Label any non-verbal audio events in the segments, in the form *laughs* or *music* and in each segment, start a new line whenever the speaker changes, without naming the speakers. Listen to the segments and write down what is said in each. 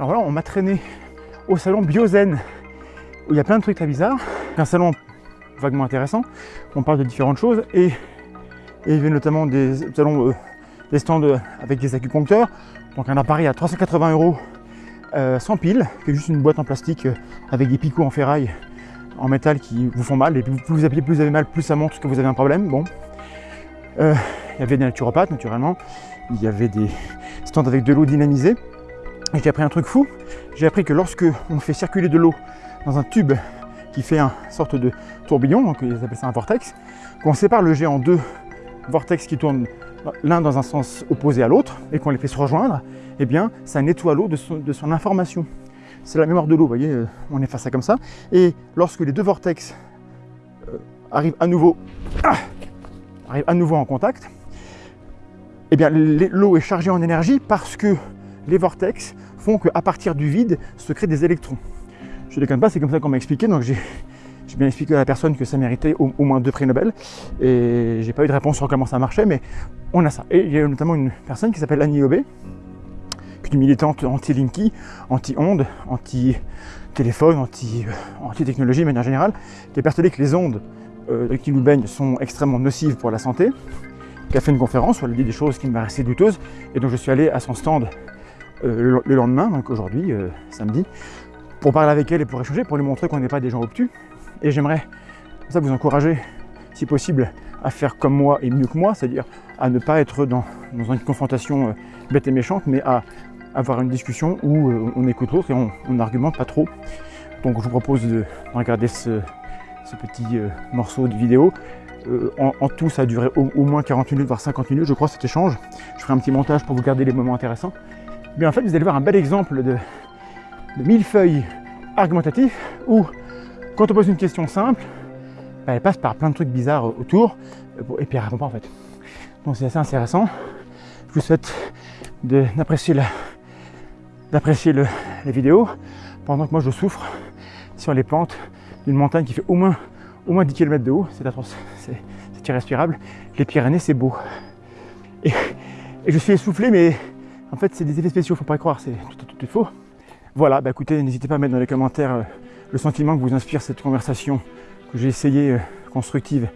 Alors là, on m'a traîné au salon Biozen, où il y a plein de trucs très bizarres. Un salon vaguement intéressant, on parle de différentes choses, et, il y avait notamment des euh, stands euh, avec des acupuncteurs, donc un appareil à 380 euros euh, sans pile, qui est juste une boîte en plastique avec des picots en ferraille, en métal qui vous font mal, et plus vous appuyez, plus vous avez mal, plus ça montre que vous avez un problème. Bon. Il y avait des naturopathes naturellement, il y avait des stands avec de l'eau dynamisée. Et j'ai appris un truc fou, j'ai appris que lorsque on fait circuler de l'eau dans un tube qui fait un sorte de tourbillon, donc ils appellent ça un vortex, qu'on sépare le jet en deux vortex qui tournent l'un dans un sens opposé à l'autre et qu'on les fait se rejoindre, eh bien ça nettoie l'eau de son, information. C'est la mémoire de l'eau, vous voyez, euh, on efface ça comme ça. Et lorsque les deux vortex euh, arrivent à nouveau, ah, arrivent à nouveau en contact, eh bien l'eau est chargée en énergie parce que les vortex font qu'à partir du vide se créent des électrons. Je ne déconne pas, c'est comme ça qu'on m'a expliqué, donc j'ai bien expliqué à la personne que ça méritait au, moins deux prix Nobel, et j'ai pas eu de réponse sur comment ça marchait, mais on a ça. Et il y a notamment une personne qui s'appelle Annie est une militante anti-Linky, anti-ondes, anti-téléphone, anti- euh, anti-technologie de manière générale, qui est persuadée que les ondes euh, qui nous baignent sont extrêmement nocives pour la santé, qui a fait une conférence où elle a dit des choses qui me paraissaient douteuses, et donc je suis allé à son stand le- le lendemain, donc aujourd'hui, euh, samedi, pour parler avec elle et pour échanger, pour lui montrer qu'on n'est pas des gens obtus. Et j'aimerais ça vous encourager, si possible, à faire comme moi et mieux que moi, c'est-à-dire à ne pas être dans, une confrontation euh, bête et méchante, mais à avoir une discussion où euh, on écoute l'autre et on n'argumente pas trop. Donc je vous propose de regarder ce, petit euh, morceau de vidéo. Euh, en, tout, ça a duré au moins 40 minutes, voire 50 minutes, je crois, cet échange. Je ferai un petit montage pour vous garder les moments intéressants. Mais en fait, vous allez voir un bel exemple de, de millefeuille argumentatif où, quand on pose une question simple, bah, elle passe par plein de trucs bizarres autour euh, et puis elle répond pas en fait. Donc c'est assez intéressant. Je vous souhaite d'apprécier la- vidéos pendant que moi je souffre sur les pentes d'une montagne qui fait au moins, au moins 10 km de haut. C'est atroce, c'est irrespirable. Les Pyrénées, c'est beau. Et je suis essoufflé, mais en fait, c'est des effets spéciaux, faut pas y croire, c'est tout, tout, tout faux. Voilà, bah écoutez, n'hésitez pas à mettre dans les commentaires euh, le sentiment que vous inspire cette conversation que j'ai essayé euh, constructive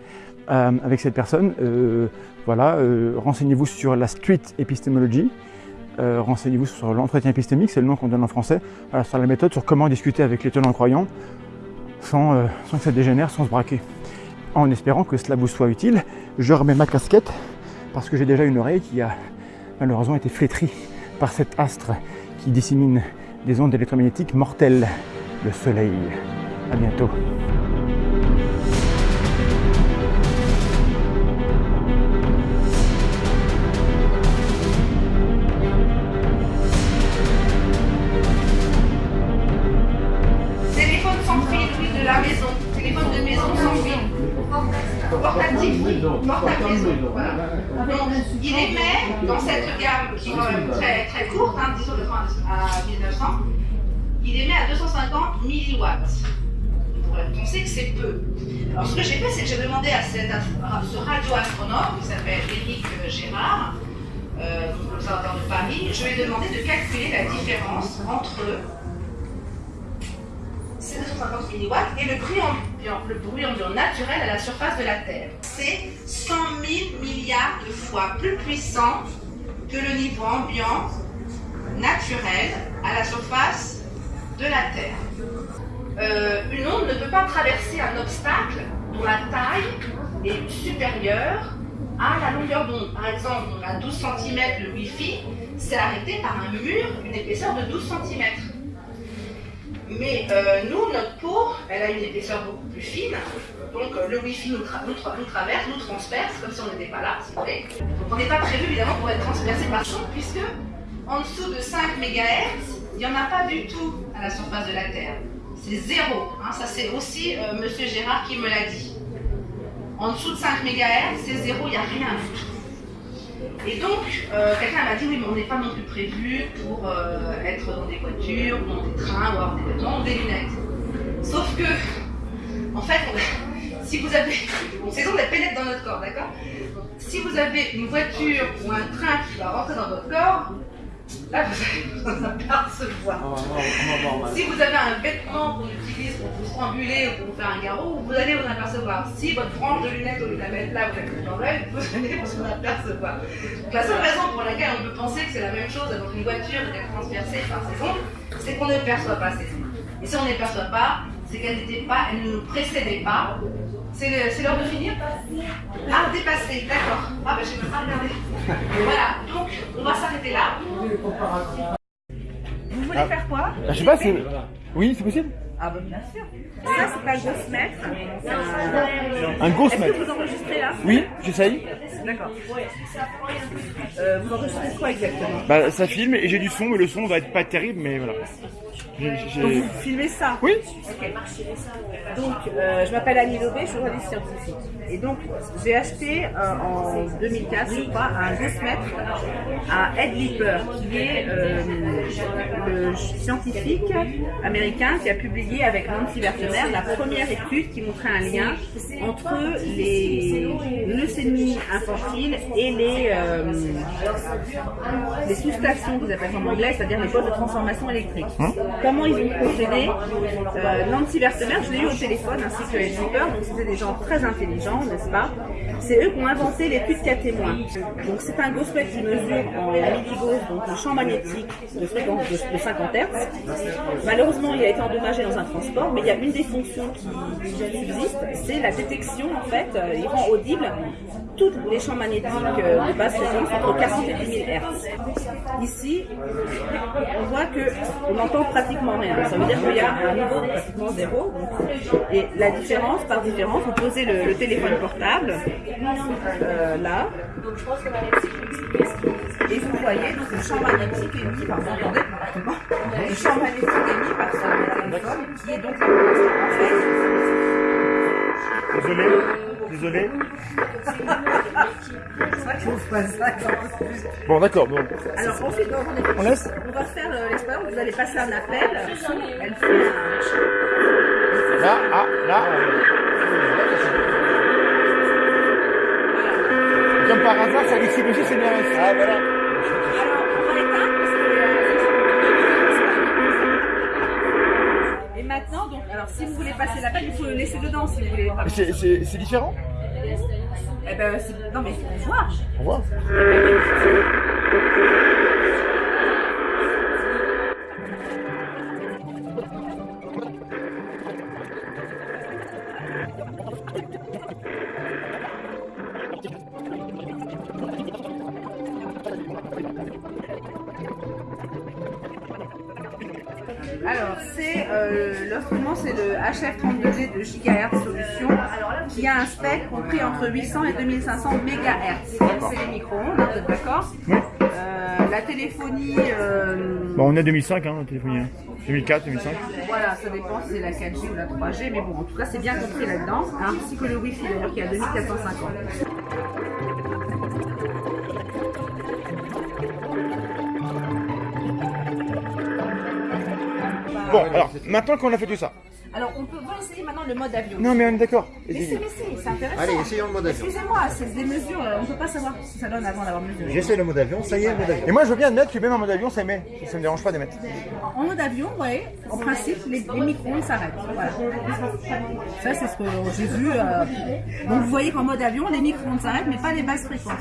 euh, avec cette personne. Voilà, renseignez-vous sur la street epistemology, renseignez-vous sur l'entretien épistémique, c'est le nom qu'on donne en français, sur la méthode, sur comment discuter avec les tenants croyants sans que ça dégénère, sans se braquer. En espérant que cela vous soit utile, je remets ma casquette parce que j'ai déjà une oreille qui a malheureusement été flétrie par cet astre qui dissémine des ondes électromagnétiques mortelles, le soleil. À bientôt.
Il émet à 250 milliwatts. On sait que c'est peu. Alors, ce que j'ai fait, c'est que j'ai demandé à, ce radioastronome qui s'appelle Éric Gérard, euh, donc l'Observatoire de Paris, je lui ai demandé de calculer la différence entre c'est 250 milliwatts et le bruit ambiant, le bruit ambiant naturel à la surface de la Terre. C'est 100 000 milliards de fois plus puissant que le niveau ambiant naturel à la surface de la Terre. Euh, une onde ne peut pas traverser un obstacle dont la taille est supérieure à la longueur d'onde. Par exemple, on a 12 cm le Wi-Fi, c'est arrêté par un mur d'une épaisseur de 12 cm. Mais euh, nous, notre peau, elle a une épaisseur beaucoup plus fine. Donc euh, le Wi-Fi nous, tra- nous tra- nous traverse, nous transperce, comme si on n'était pas là, si vous voulez. Donc on n'est pas prévu évidemment pour être transpercé par son, puisque en dessous de 5 MHz, il n'y en a pas du tout à la surface de la Terre. C'est zéro. hein. Ça c'est aussi euh, Monsieur Gérard qui me l'a dit. En dessous de 5 MHz, c'est zéro, il n'y a rien du tout. Et donc, euh, quelqu'un m'a dit, oui, mais on n'est pas non plus prévu pour euh, être dans des voitures, ou dans des trains, ou avoir des vêtements, ou des lunettes. Sauf que, en fait, *laughs* si vous avez... Bon, ces ondes, elles pénètrent dans notre corps, d'accord? Si vous avez une voiture ou un train qui va rentrer dans votre corps, Là, vous allez *laughs* vous apercevoir. Si vous avez un vêtement qu'on utilise pour vous stranguler ou pour vous faire un garrot, vous allez vous en apercevoir. Si votre frange de lunettes, au lieu de la mettre là, vous la mettez dans l'œil, vous allez vous en apercevoir. Donc, la seule raison pour laquelle on peut penser que c'est la même chose dans une voiture d'être transpercée par ces ondes, c'est qu'on ne perçoit pas ces ondes. Et si on ne les perçoit pas, c'est qu'elles n'étaient pas, elles ne nous précédaient pas. C'est l'heure de finir Ah, dépassé, d'accord. Ah, ben je ne peux pas regarder. Voilà, donc on va s'arrêter là. Vous voulez
Ah.
faire quoi
je sais pas, c'est. Oui, c'est possible
Ah, bah bien sûr. Ça, c'est pas le Ghostmètre.
Un gros
Est-ce que vous enregistrez là
Oui, j'essaye.
D'accord. Euh, vous enregistrez quoi exactement?
Bah, ça filme et j'ai du son, mais le son va être pas terrible, mais voilà.
Donc vous filmez ça
Oui
Donc, euh, je m'appelle Annie Lobé, je suis journaliste scientifique. Et donc, j'ai acheté euh, en 2004, je crois, un Ghostmètre à Ed Lipper, qui est euh, le scientifique américain qui a publié avec Nancy Vertemer la première étude qui montrait un lien entre les leucémies infantiles et les, les sous-stations qu'ils appellent en anglais, c'est-à-dire les postes de transformation électrique. Comment ils ont procédé euh, Nancy Vertemer, je l'ai eu au téléphone, ainsi que Ed Lipper, donc c'était des gens très intelligents, n'est-ce pas? C'est eux qui ont inventé l'étude cas témoin. Donc c'est un GOSPEC qui mesure en milligauss, donc le champ magnétique de fréquence de, de 50 Hz. Malheureusement, il a été endommagé dans un transport, mais il y a une des fonctions qui, subsiste, c'est la détection, en fait, euh, il rend audible tous les champs magnétiques euh, de basse fréquence entre 40 et 10 000 Hz. Ici, on voit que on n'entend pratiquement rien. Ça veut dire qu'il y a un niveau pratiquement zéro. et la différence, par différence, vous posez le, téléphone portable euh, là. Et vous voyez donc le champ magnétique émis par, vous entendez parfaitement, le champ magnétique émis par ce téléphone, qui est donc en fait
Désolé, désolé. *laughs* Bon, d'accord, bon.
Alors ensuite, donc, on, est-
On laisse
on va faire euh, l'expérience, vous allez passer un appel, elle fait un...
Là, ah, là. Comme par hasard, ça aussi, c'est bien. Ah, voilà.
Dedans si vous voulez.
C'est- C'est c'est différent
Eh ben, c'est- non mais faut voir.
Au revoir.
Alors, c'est euh, l'instrument, c'est le HF32D de GHz Solution, qui a un spectre compris entre 800 et 2500 MHz. C'est les micro-ondes, hein, vous êtes d'accord
Oui.
Euh, La téléphonie, euh,
Bon, on est 2005, hein, la téléphonie. hein. 2004, 2005.
voilà, ça dépend si c'est la 4G ou la 3G, mais bon, en tout cas, c'est bien compris là-dedans, hein, ainsi que le Wi-Fi, d'ailleurs, qui est à 2450.
Bon, alors, maintenant qu'on a fait tout ça.
Alors, on peut va essayer maintenant le mode avion.
Non, mais on est d'accord.
Mais c'est, mais c'est, c'est intéressant.
Allez, essayons le mode avion.
Excusez-moi, c'est des mesures, euh, on ne peut pas savoir ce que ça donne avant d'avoir mesuré.
J'essaie le mode avion, ça y est, le mode avion.
Et moi, je veux bien admettre que même en mode avion, ça émet. Ça me dérange pas d'émettre.
En mode avion, oui, en principe, les, les micro-ondes s'arrêtent. Voilà. Ça, c'est ce que j'ai vu. euh. Donc, vous voyez qu'en mode avion, les micro-ondes s'arrêtent, mais pas les basses fréquences.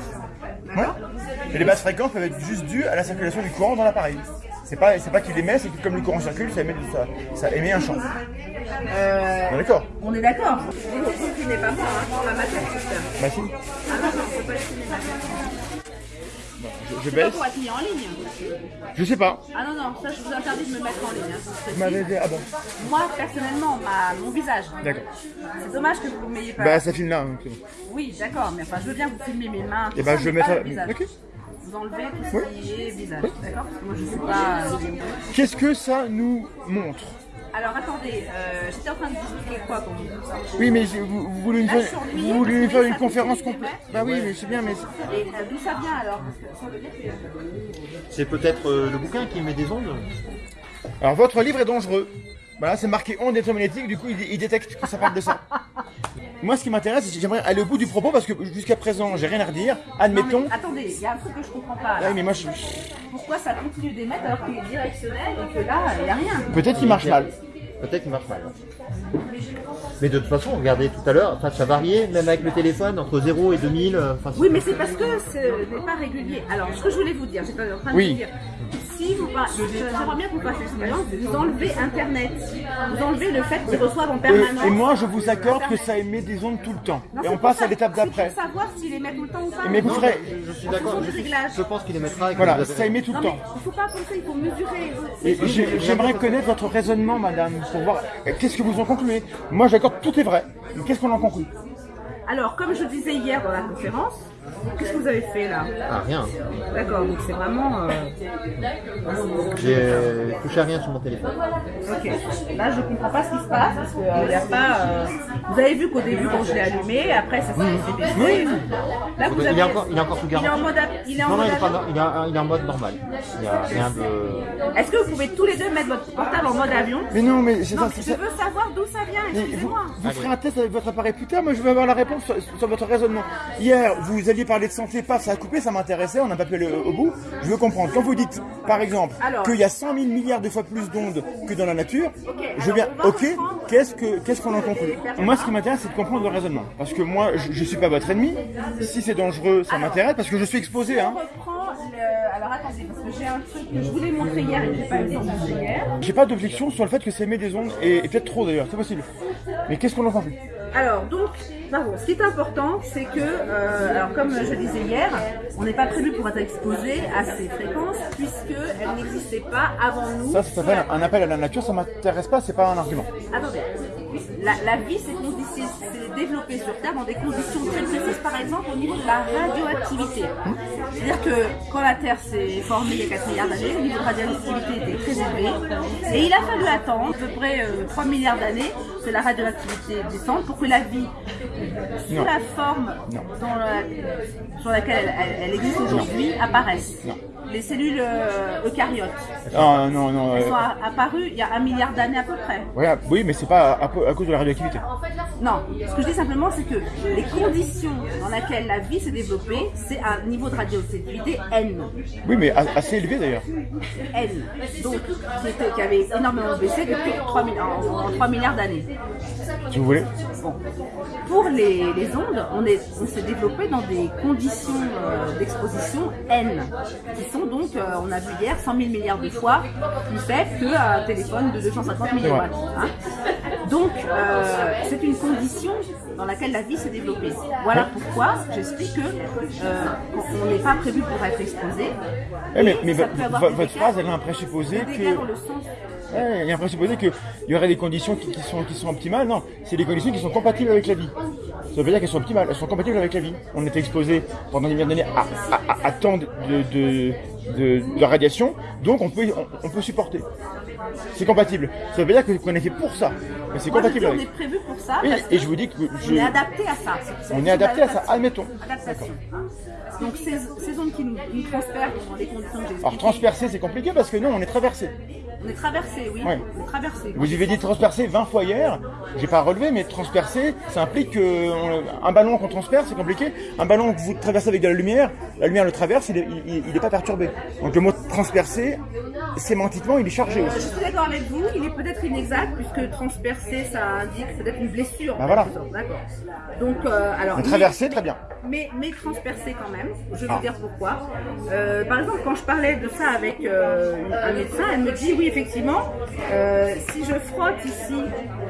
Ouais.
D'accord
Et les basses fréquences peuvent être juste dues à la circulation du courant dans l'appareil. C'est pas, c'est pas qu'il émet, c'est que comme le courant circule, ça émet, ça, ça émet un champ.
Euh,
On est d'accord
On est d'accord. Vous ne comprenez pas moi, hein, dans la matière système.
Bah si.
Ah non, pas.
Je, je
C'est pas
baisse.
pour être mis en ligne.
Je sais pas.
Ah non, non, ça, je vous interdis de me mettre en ligne. hein, c'est
Vous m'avez dit, ah bon.
Moi, personnellement, ma, mon visage.
D'accord.
C'est dommage que vous ne m'ayez pas.
Bah ça filme là. donc bon.
Oui, d'accord, mais enfin, je veux bien que vous filmiez mes mains.
Et
tout
bah
ça,
je vais mettre. Ok.
Vous enlevez tout ce qui est visage, d'accord Parce que moi, je suis pas.
Qu'est-ce que ça nous montre
Alors, attendez, euh, j'étais en train de vous expliquer quoi pour vous
Oui, mais je- vous, vous voulez faire,
lui,
vous voulez faire une conférence complète. Bah oui, mais c'est bien, mais
Et euh, d'où ça vient alors Parce que ça veut dire que-
C'est peut-être euh, le bouquin qui met des ondes
alors votre livre est dangereux. Voilà, c'est marqué onde électromagnétique, du coup il, il détecte que ça parle de ça. *laughs* moi, ce qui m'intéresse, c'est que j'aimerais aller au bout du propos parce que jusqu'à présent, j'ai rien à redire.
Non, mais
Admettons.
attendez, il y a un truc que je comprends pas. là.
Ouais, mais moi, je-
Pourquoi ça continue d'émettre alors qu'il est directionnel et que là, il n'y a rien?
Peut-être qu'il marche mal.
Peut-être qu'il marche mal. ouais. Mais de toute façon, regardez tout à l'heure, enfin, ça variait, même avec le téléphone, entre 0 et 2000. euh, enfin,
Oui, mais c'est parce que ce n'est pas régulier. Alors, ce que je voulais vous dire, j'étais en train de
Oui.
vous dire, si vous j'aimerais bien que vous fassiez l'expérience, vous enlevez Internet, vous enlevez le fait qu'ils reçoivent en permanence.
Et, et moi, je vous accorde que ça émet des ondes tout le temps.
Non,
Et on passe
ça-
à l'étape d'après.
pour savoir s'il émet tout le temps ou pas.
Mais vous
Non,
ferez-
Je suis d'accord, je, pense qu'il émettra. et
Voilà, ça émet tout le temps.
il faut pas penser, il faut mesurer.
J'aimerais connaître votre raisonnement, madame, pour voir euh, qu'est-ce que vous en concluez? Moi, j'accorde tout est vrai. Mais qu'est-ce qu'on en conclut?
Alors, comme je disais hier dans la conférence, qu'est-ce que vous avez fait là
Ah, rien.
D'accord, donc c'est vraiment. euh,
J'ai touché à rien sur mon téléphone.
Ok. Là, je comprends pas ce qui se passe parce qu'il n'y a pas. euh, Vous avez vu qu'au début, quand je l'ai allumé, après ça s'est. Là, vous
Il
avez.
est encore, il est encore sous
Il est en
garantie.
mode. Il est en
Non, non,
mode
il est, pas, il, est, il est en mode normal. Il n'y a rien de.
Est-ce que vous pouvez tous les deux mettre votre portable en mode avion?
Mais non, mais c'est
Non,
ça.
mais je veux savoir d'où ça vient,
Mais vous,
excusez-moi.
vous ferez un test avec votre appareil plus tard, moi je veux avoir la réponse sur, sur votre raisonnement. Hier, vous alliez parler de santé, paf, ça a coupé, ça m'intéressait, on n'a pas pu aller au, bout. Je veux comprendre. Quand vous dites, par exemple, qu'il y a 100 000 milliards de fois plus d'ondes que dans la nature, je veux bien, ok, qu'est-ce que qu'est-ce qu'on en conclut Moi, ce qui m'intéresse, c'est de comprendre le raisonnement. Parce que moi, je, je suis pas votre ennemi. Si c'est dangereux, ça m'intéresse, parce que je suis exposé, hein.
le. Alors attendez, parce que j'ai un truc que je voulais montrer hier et que j'ai pas eu le temps de montrer hier.
J'ai pas d'objection sur le fait que ça émet des ondes, et, et peut-être trop d'ailleurs, c'est possible. Mais qu'est-ce qu'on en conclut?
Alors, donc, ce qui est important, c'est que, euh, alors comme je disais hier, on n'est pas prévu pour être exposé à ces fréquences puisqu'elles n'existaient pas avant nous.
Ça, ça s'appelle un appel à la nature, ça m'intéresse pas, c'est pas un argument.
Attendez, la, la vie s'est développée sur Terre dans des conditions très précises, par exemple au niveau de la radioactivité. C'est-à-dire que quand la Terre s'est formée il y a 4 milliards d'années, le niveau de radioactivité était très élevé. Et il a fallu attendre à peu près euh, 3 milliards d'années que la radioactivité descende pour que la vie, sous
Non.
la forme
Non.
dans la- sur laquelle elle, existe aujourd'hui, apparaisse.
Non.
Les cellules euh, eucaryotes
Ah non, non,
elles
euh,
sont apparues il y a un milliard d'années à peu près.
voilà, oui, mais c'est pas à, à cause de la radioactivité.
Non, ce que je dis simplement, c'est que les conditions dans lesquelles la vie s'est développée, c'est un niveau de radioactivité N.
Oui, mais assez élevé d'ailleurs.
N. Donc, qui, avait énormément baissé depuis 3, mi- en, en 3 milliards d'années.
Si vous voulez.
Bon. Pour les, les ondes, on est- on s'est développé dans des conditions euh, d'exposition N, qui sont donc, euh, on a vu hier, 100 000 milliards de fois plus faibles qu'un téléphone de 250 milliwatts. hein. Donc, euh, c'est une condition dans laquelle la vie s'est développée. Voilà pourquoi j'explique que on n'est pas prévu pour être exposé.
Mais votre phrase, elle a un présupposé
dans
que.
le sens
il y a un présupposé qu'il y aurait des conditions qui, qui sont, qui sont optimales. Non, c'est des conditions qui sont compatibles avec la vie. Ça veut pas dire qu'elles sont optimales, elles sont compatibles avec la vie. On était exposé pendant des milliards d'années à, à, à- à tant de, de, de, de radiation, donc on peut, on, on peut supporter. C'est compatible. Ça veut pas dire qu'on est fait pour ça, mais c'est
Moi, je dis,
compatible
on est prévu pour ça.
Et,
parce
et
que
je vous dis que
on est adapté à ça.
On est adapté à ça, admettons.
Adaptation. Donc ces, ces zones qui nous, nous transpercent dans les conditions que
Alors transpercer, c'est compliqué parce que non, on est traversé.
On est traversé, oui.
Ouais.
On est traversé.
Vous avez dit transpercer 20 fois hier, j'ai pas relevé, mais transpercer, ça implique que on- un ballon qu'on transperce, c'est compliqué. Un ballon que vous traversez avec de la lumière, la lumière le traverse, il est, il, il est pas perturbé. Donc le mot transpercer, sémantiquement, il est chargé
Euh, Je
aussi.
suis d'accord avec vous, il est peut-être inexact puisque transpercer ça indique peut-être une blessure.
Bah voilà.
D'accord. Donc, euh, alors.
Traverser, très bien.
Mais, mais transpercé quand même. Je vais
Ah.
vous dire pourquoi. Euh, par exemple, quand je parlais de ça avec euh, un médecin, elle me dit oui, effectivement, euh, si je frotte ici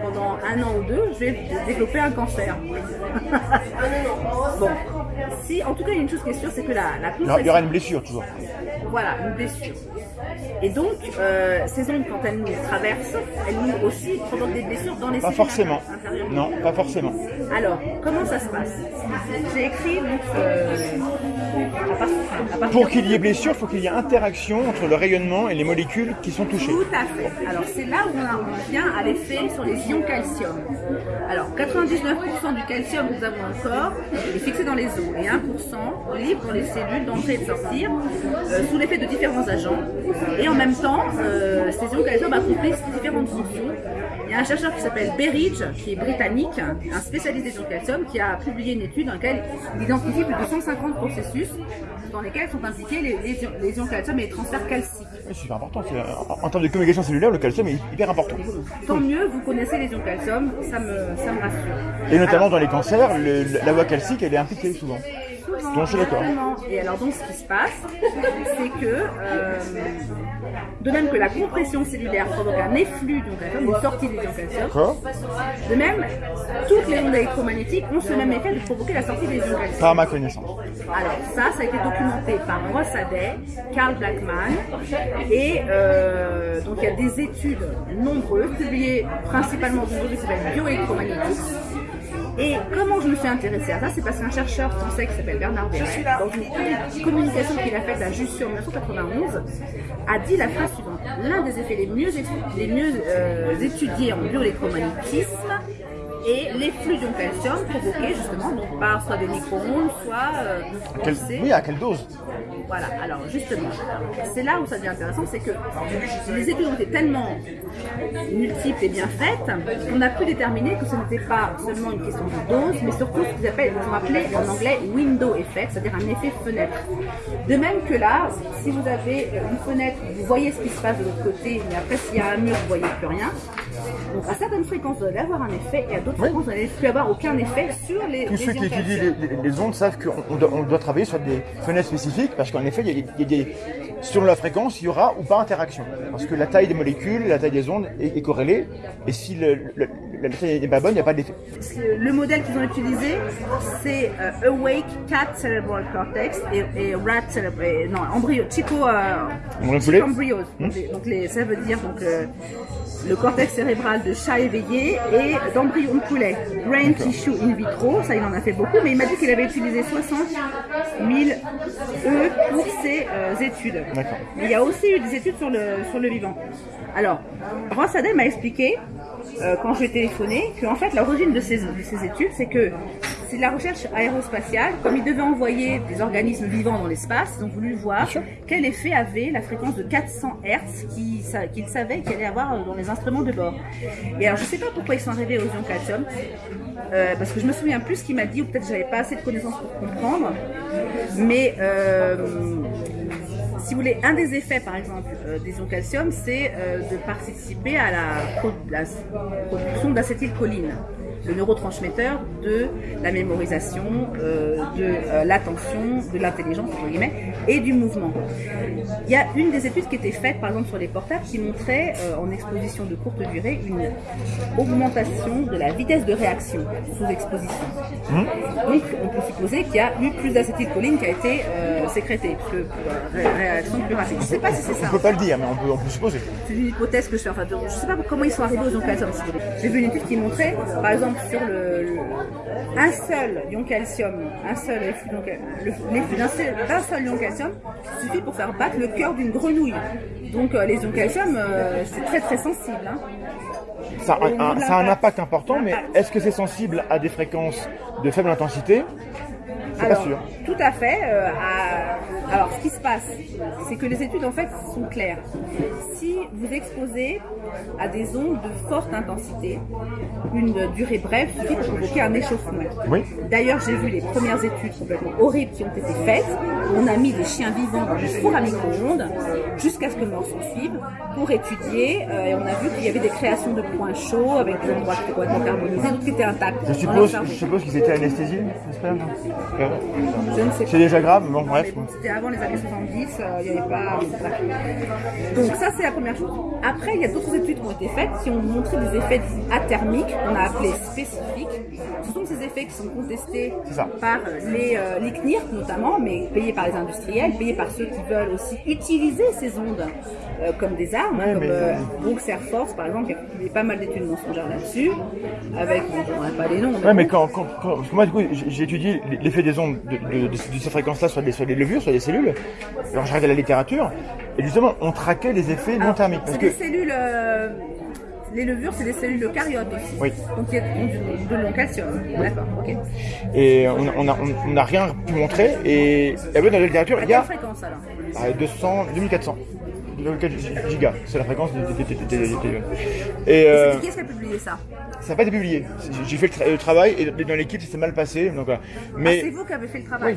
pendant un an ou deux, je vais développer un cancer. *laughs* bon, si, en tout cas, il y a une chose qui est sûre, c'est que la, la
Il y aura- il y aura une blessure toujours.
Voilà, une blessure. Et donc, euh, ces ondes, quand elles nous traversent, elles nous aussi provoquent des blessures dans les
Pas forcément. Non, pas forcément.
Alors, comment ça se passe? J'ai écrit donc, euh, à part- à partir
Pour qu'il y ait blessure, il faut qu'il y ait interaction entre le rayonnement et les molécules qui sont touchées.
Tout à fait. Alors c'est là où on en vient à l'effet sur les ions calcium. Alors 99% du calcium que nous avons dans le corps est fixé dans les os et 1% libre dans les cellules d'entrer et de sortir euh, sous l'effet de différents agents. Et en même temps, euh, ces ions calcium accomplissent différentes fonctions. Il y a un chercheur qui s'appelle Berridge, qui est britannique, un spécialiste des ions calcium, qui a publié une étude dans laquelle il identifie plus de 150 processus dans lesquels sont impliqués les, les ions, les ions calcium et les transferts calciques.
C'est super important. c'est- En, en termes de communication cellulaire, le calcium est hyper important.
Tant mieux, vous connaissez les ions calcium, ça me, ça me rassure.
Et notamment
Alors,
dans les cancers, le- la voie calcique, elle est impliquée souvent.
Souvent,
Donc, je suis d'accord.
Et alors donc ce qui se passe, c'est que euh, de même que la compression cellulaire provoque un efflux d'ions calcium, une sortie des ions de même, toutes les ondes électromagnétiques ont ce même effet de provoquer la sortie des ions calcium.
Par ma connaissance.
Alors ça, ça a été documenté par Ross Aday, Carl Blackman, et euh, donc il y a des études nombreuses, publiées principalement dans une revue qui s'appelle Bioélectromagnétisme. Et comment je me suis intéressée à ça, c'est parce qu'un chercheur français qui s'appelle Bernard Verret, dans une commu- communication qu'il a faite à Jussieu en 1991, a dit la phrase suivante. L'un des effets les mieux, les mieux euh, étudiés en bioélectromagnétisme est les flux d'ion calcium provoqués justement donc, par soit des micro-ondes, soit euh,
Oui, à quelle dose
voilà, alors justement, c'est là où ça devient intéressant, c'est que les études ont été tellement multiples et bien faites qu'on a pu déterminer que ce n'était pas seulement une question de dose, mais surtout ce qu'ils appellent, en anglais window effect, c'est-à-dire un effet fenêtre. De même que là, si vous avez une fenêtre, vous voyez ce qui se passe de l'autre côté, mais après s'il y a un mur, vous voyez plus rien. Donc à certaines fréquences, vous allez avoir un effet, et à d'autres fréquences, vous n'allez plus avoir aucun effet sur les,
Tous ceux qui étudient les, ondes savent qu'on on doit, on doit travailler sur des fenêtres spécifiques parce qu'en effet, il y a, des- il y a des, selon la fréquence, il y aura ou pas interaction. Parce que la taille des molécules, la taille des ondes est, est corrélée. Et si le- le- la taille n'est pas bonne, il n'y a pas d'effet.
Le- le modèle qu'ils ont utilisé, c'est euh, Awake Cat Cerebral Cortex et, et Rat Cerebral, non, embryo, Chico, euh, embryos. Donc les, ça veut dire donc euh, le cortex cérébral de chat éveillé et d'embryon de poulet. Brain tissue in vitro, ça il en a fait beaucoup, mais il m'a dit qu'il avait utilisé 60 000 E pour ses euh, études. Il y a aussi eu des études sur le, sur le vivant. Alors, Ross Adem m'a expliqué, euh, quand je lui ai téléphoné, qu'en fait, l'origine de ces, de ces études, c'est que c'est de la recherche aérospatiale. Comme ils devaient envoyer des organismes vivants dans l'espace, ils ont voulu voir quel effet avait la fréquence de 400 Hz qu'ils sa- qu'ils savaient qu'il allait avoir dans les instruments de bord. Et alors, je sais pas pourquoi ils sont arrivés aux ions calcium, euh, parce que je me souviens plus ce qu'il m'a dit, ou peut-être j'avais pas assez de connaissances pour comprendre. Mais euh, si vous voulez, un des effets, par exemple, euh, des ions calcium, c'est euh, de participer à la production d'acétylcholine, le neurotransmetteur de la mémorisation, euh, de euh, l'attention, de l'intelligence, entre guillemets, et du mouvement. Il y a une des études qui était faite, par exemple, sur les portables, qui montrait, euh, en exposition de courte durée, une augmentation de la vitesse de réaction sous exposition. Donc, on peut supposer qu'il y a eu plus d'acétylcholine qui a été sécrétée, que ré- réaction plus rapide. Je ne sais pas si c'est
On
ça.
peut pas le dire, mais on peut, on peut supposer.
C'est une hypothèse que je fais. Enfin, je ne sais pas comment ils sont arrivés aux voulez. J'ai vu une étude qui montrait, par exemple, sur le, le- un seul ion calcium, un seul l'effet d'un seul, ion calcium suffit pour faire battre le cœur d'une grenouille. Donc, euh, les ions calcium, euh, c'est très très sensible. hein.
Ça a, un,
de
ça a un
l'impact.
impact important, mais est-ce que c'est sensible à des fréquences de faible intensité? C'est pas sûr.
Tout à fait. euh, à- Alors, ce qui se passe, c'est que les études en fait sont claires. Si vous exposez à des ondes de forte intensité, une durée brève suffit pour provoquer un échauffement.
Oui.
D'ailleurs, j'ai vu les premières études complètement horribles qui ont été faites. On a mis des chiens vivants dans des fours à micro-ondes jusqu'à ce que mort s'en suive pour étudier. euh, et on a vu qu'il y avait des créations de points chauds avec des endroits qui étaient complètement carbonisés, d'autres qui étaient intacts.
Je suppose, je suppose qu'ils étaient anesthésiés, j'espère.
Je ne sais pas.
C'est déjà grave, bon bref.
Avant les années 70, euh, il n'y avait pas. Donc, ça, c'est la première chose. Après, il y a d'autres études qui ont été faites qui ont montré des effets athermiques, qu'on a appelés spécifiques. Ce sont ces effets qui sont contestés par les, euh, les CNIRC notamment, mais payés par les industriels, payés par ceux qui veulent aussi utiliser ces ondes euh, comme des armes,
Ouais,
comme
mais-
euh, Brooks Air Force par exemple, qui a publié pas mal d'études mensongères là-dessus, avec, bon, donnerai pas les noms, mais
Ouais, mais quand, moi, du coup, j'ai étudié l'effet des ondes de, de, de- de ces fréquences-là sur sur des levures, sur des cellules. Alors, j'ai regardé la littérature, et justement, on traquait les effets non thermiques.
C'est
que,
des cellules. euh, les levures, c'est des cellules eucaryotes aussi.
Oui.
Donc il y a de long calcium. D'accord, ok.
et on n'a on on rien pu montrer, et, et dans la littérature,
À
il y a
quelle fréquence alors
euh, 200, 2400. 2,4 gigas. C'est la fréquence des téléphones. Et euh,
C'est qui est-ce qui a publié ça
ça n'a pas été publié. J'ai fait le, tra- le travail et dans l'équipe, ça s'est mal passé. Donc, voilà.
Ah, C'est
Mais,
vous qui avez fait le travail.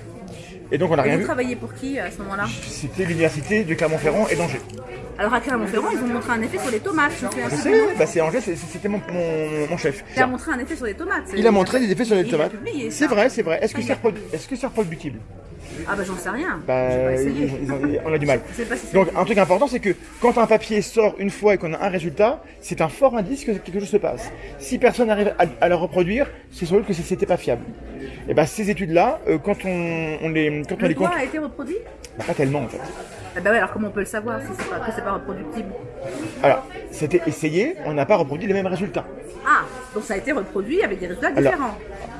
Et donc, on n'a rien
vous
vu.
travaillez pour qui à ce moment-là?
C'était l'université de Clermont-Ferrand et d'Angers.
Alors à Clermont-Ferrand, ils ont montré un effet sur les tomates. Je
sais, bah, c'est Angers, c'est- c'était mon, mon, mon chef.
Il a montré un effet sur les tomates.
Il a montré des effets sur les tomates. C'est vrai, c'est vrai. Est-ce que c'est reprodu- que c'est reproductible?
Ah bah j'en sais rien.
Bah,
pas essayé.
ils- ils ont- on a du mal.
Si
Donc un truc important, c'est que quand un papier sort une fois et qu'on a un résultat, c'est un fort indice que quelque chose se passe. Si personne n'arrive à, à le reproduire, c'est sans doute que c'était pas fiable. Et ben ces études-là, euh, quand on, on les, quand on
Le
les compte,
a été reproduit?
Bah, pas tellement en fait.
Ah bah ouais, alors comment on peut le savoir si c'est pas, que c'est pas reproductible
Alors, c'était essayé, on n'a pas reproduit les mêmes résultats.
Ah, donc ça a été reproduit avec des résultats
Alors,
différents.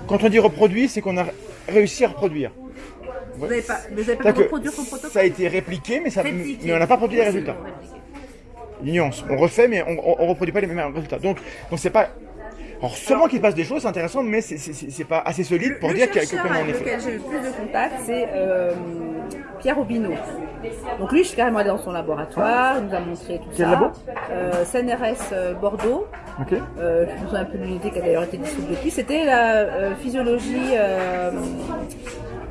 Quand on dit reproduit, c'est qu'on a réussi à reproduire.
Vous n'avez pas, vous avez pas pu
C'est-à-dire
reproduire son protocole
ça a été répliqué, mais, ça,
Répliqué.
mais on n'a pas produit les résultats. nuance. On refait, mais on, on reproduit pas les mêmes résultats. Donc, donc c'est pas. Alors, seulement qu'il se passe des choses, c'est intéressant, mais c'est- pas assez solide pour
le
dire que- comment on est fait.
j'ai eu le plus de contact, c'est euh, Pierre Aubineau. Donc lui, je suis carrément allée dans son laboratoire, il nous a montré tout
Quel
ça.
labo
euh, CNRS euh, Bordeaux.
Ok.
Euh, je me souviens un peu de l'unité qui a d'ailleurs été dissoute depuis. C'était la physiologie,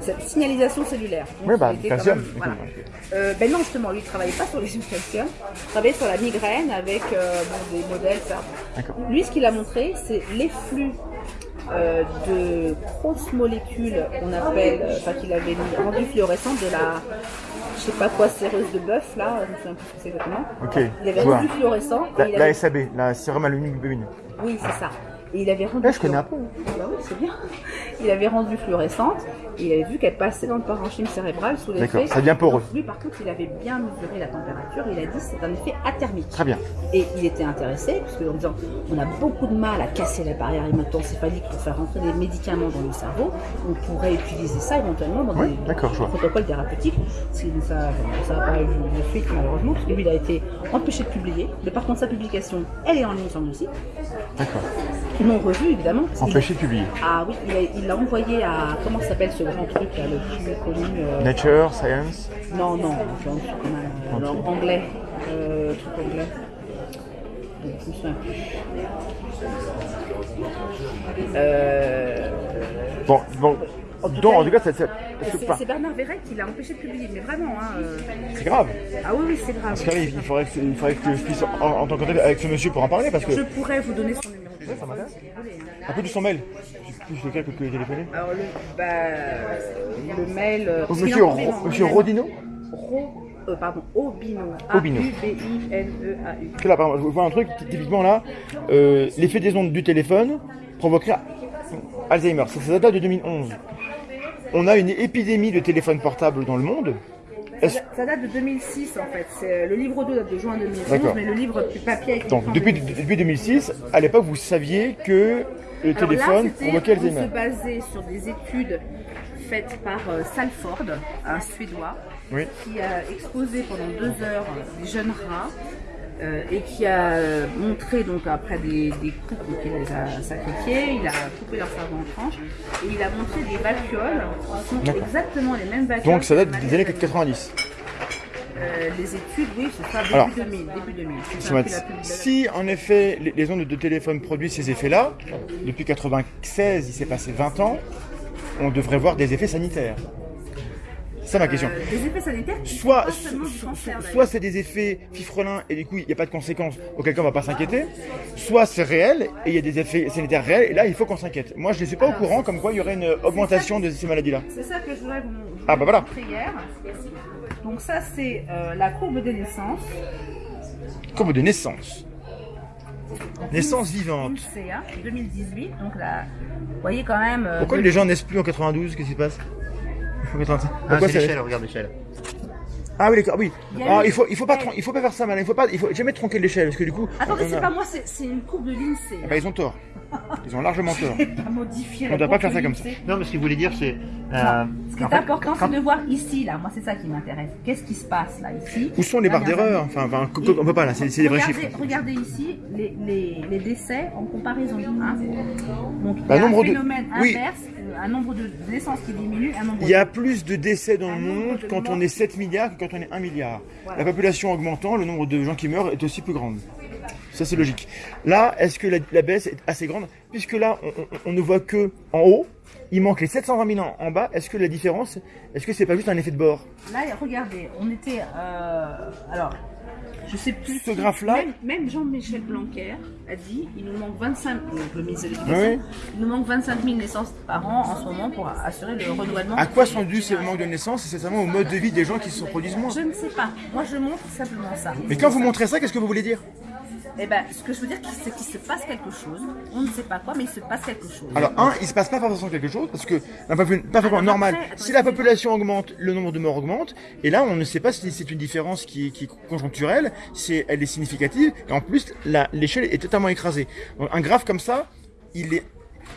cette signalisation cellulaire. Donc,
Oui, bah, calcium.
même- voilà. Euh, ben non, justement, lui, il travaillait pas sur les *laughs* calcium, il travaillait sur la migraine avec bon, des modèles, ça.
D'accord.
Lui, ce qu'il a montré, c'est l'efflux euh, de grosses molécules qu'on appelle, euh, enfin qu'il avait rendu fluorescentes de la, je sais pas quoi, séreuse de bœuf, là, je me souviens plus ce que c'est exactement.
Ok.
Il avait rendu fluorescent.
La,
avait-
SAB, la sérum aluminium
Oui, c'est ça. Et il avait rendu.
Eh, je connais un peu.
Bah oui, c'est bien. *laughs* Il avait rendu fluorescente il avait vu qu'elle passait dans le parenchyme cérébral sous l'effet.
D'accord, ça devient poreux.
Lui, par contre, il avait bien mesuré la température. Il a dit que c'est un effet athermique.
Très bien.
Et il était intéressé, parce qu'en disant on a beaucoup de mal à casser la barrière hémato-encéphalique pour faire rentrer des médicaments dans le cerveau, on pourrait utiliser ça éventuellement dans
Oui,
des, protocoles thérapeutiques. Ça n'a pas eu de suite malheureusement, parce que lui il a été empêché de publier. Mais par contre sa publication, elle est en ligne sur le site.
D'accord.
Ils l'ont revu évidemment.
Empêché de publier.
Ah oui, il l'a envoyé à comment s'appelle ce grand truc là, le plus connu euh,
Nature, Science.
Non, non, un truc un- en anglais. Euh, truc anglais. Euh,
Bon, bon.
En tout
Donc,
cas,
en tout cas, c'est
c'est c'est Bernard Verret qui l'a empêché de publier, mais vraiment, hein, euh,
c'est grave.
Ah oui, oui, c'est grave.
Parce que, il faudrait que, il faudrait que je puisse en, en tant que avec ce monsieur pour en parler parce que.
Je pourrais vous donner son numéro téléphone.
ça m'intéresse.
hein.
Un peu de son mail. Plus lequel que téléphoné.
Alors, le, bah, le mail. euh, qu'il
monsieur, Ro- monsieur Rodino
Ro- euh, pardon, Obino.
Obino.
A-U-B-I-N-E-A-U.
Parce que là, par exemple, je vois un truc, ty- typiquement là, euh, l'effet des ondes du téléphone provoquerait Alzheimer. Ça, ça date de 2011. On a une épidémie de téléphones portables dans le monde.
Ça date de 2006 en fait. Euh, Le livre 2 date de juin 2011,
D'accord.
mais le livre du papier
Donc, depuis,
2006.
depuis 2006, à l'époque, vous saviez que le
Alors
téléphone
on se basait sur des études faites par euh, Salford, un Suédois,
Oui.
qui a exposé pendant deux heures des jeunes rats euh, et qui a euh, montré donc après des, des coupes donc il les a sacrifiés, il a coupé leur cerveau en tranches et il a montré des vacuoles qui sont exactement les mêmes vacuoles.
Donc, ça date des années
les-
90.
Euh, les études, oui, c'est ça, début
Alors,
2000. Début 2000. C'est
Si,
ça, puis la pub-
Si en effet les, les ondes de téléphone produisent ces effets-là, depuis 96, il s'est passé 20 ans, on devrait voir des effets sanitaires. C'est ça ma question.
Euh, des effets sanitaires
Soit, so-
cancer,
soit c'est des effets fifrelins et du coup il n'y a pas de conséquences, auquel cas on va pas s'inquiéter, soit c'est réel et il y a des effets sanitaires réels et là il faut qu'on s'inquiète. Moi je ne suis pas au courant comme quoi il y aurait une augmentation de ces maladies-là.
C'est ça que je voudrais vous, vous
Ah, bah voilà.
hier. Donc ça c'est euh, la courbe des naissances.
Comme de naissance. Naissance vivante.
INSEA 2018. Donc là, vous voyez quand même. euh,
Pourquoi les gens naissent plus en 92 Qu'est-ce qui se passe? En 85.
Ah, c'est
ça-
l'échelle, regarde l'échelle.
Ah oui, d'accord, oui.
Il
Ah, il faut, il faut pas, il faut pas faire ça, malin. Il faut pas, il faut jamais tronquer l'échelle, parce que du coup.
Attendez, c'est
a-
pas moi, c'est c'est une courbe de l'INSEE.
Ah bah, ils ont tort. Ils ont largement tort. On
la
doit pas faire ça comme ça.
Non, mais ce qu'il voulait dire, c'est. euh,
ce qui est
fait,
important,
quand-
c'est de voir ici, là. Moi, c'est ça qui m'intéresse. Qu'est-ce qui se passe, là, ici?
Où sont les barres d'erreur? Enfin, on peut pas là, c'est des vrais
regardez,
chiffres.
Regardez ici les, les, les décès en comparaison. Hein? Donc,
Bah,
il y a
nombre
un
de-
phénomène
oui.
inverse, euh, un nombre de naissances qui diminue, un nombre
Il y a plus de décès dans le
Un
monde
de
quand on est 7 milliards que quand on est 1 milliard.
Voilà.
La population augmentant, le nombre de gens qui meurent est aussi plus grande. Ça, c'est logique. Là, est-ce que la, la baisse est assez grande? Puisque là, on, on- on ne voit que en haut, il manque les 720 000 en, en bas. Est-ce que la différence, est-ce que c'est pas juste un effet de bord?
Là, regardez, on était. euh, alors, je sais plus.
Ce graphe-là-
Même, même Jean-Michel Blanquer a dit il nous manque 25 donc le ministre de l'Éducation,
Oui.
il nous manque 25 000 naissances par an en ce moment pour assurer le renouvellement.
À quoi sont dus ces manques de naissance C'est seulement au mode de vie des gens qui se reproduisent moins.
Je ne sais pas. Moi, je montre simplement ça.
Mais quand vous montrez ça, qu'est-ce que vous voulez dire?
Eh ben, ce que je veux dire, c'est qu'il se passe quelque chose. On ne sait pas quoi, mais il se passe quelque chose.
Alors, un, il se passe pas forcément quelque chose, parce que d'un point de vue parfaitement
Alors
normal,
après, attends,
si la population augmente, le nombre de morts augmente, et là, on ne sait pas si c'est une différence qui, qui est conjoncturelle, si elle est significative, et en plus, la- l'échelle est totalement écrasée. Donc, un graphe comme ça, il est,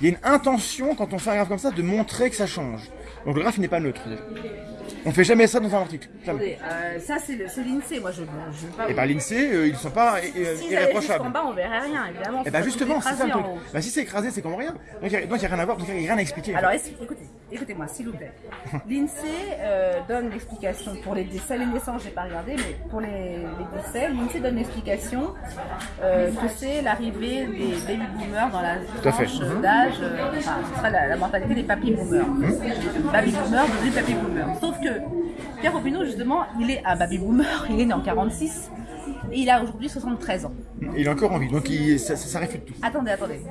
il y a une intention, quand on fait un graphe comme ça, de montrer que ça change. Donc, le graphe n'est pas neutre, déjà. On fait jamais ça dans un article. Jamais.
Euh, ça, c'est l'INSEE. Moi, je ne veux pas.
Et par l'INSEE, euh, ils sont pas
si
irréprochables.
bas, on verrait rien, évidemment.
Et bah
Ça serait
justement, c'est ça le truc. Bah si c'est écrasé, c'est comme rien. Donc il n'y a, rien à voir, donc il n'y a rien à expliquer.
Alors, écoutez, écoutez-moi, s'il vous plaît. *laughs* L'INSEE euh, donne l'explication pour les décès, les naissances, j'ai pas regardé, mais pour les, les décès, l'INSEE donne l'explication euh, que c'est l'arrivée des baby boomers dans la tranche d'âge, enfin, ce sera la, la mentalité des papy boomers. Baby boomers devenus papy boomers. Sauf que Pierre Popinot, justement, il est un baby boomer, il est né en 46, et il a aujourd'hui 73 ans.
Il est encore en vie, donc il, ça, ça, ça réfute tout.
Attendez, attendez.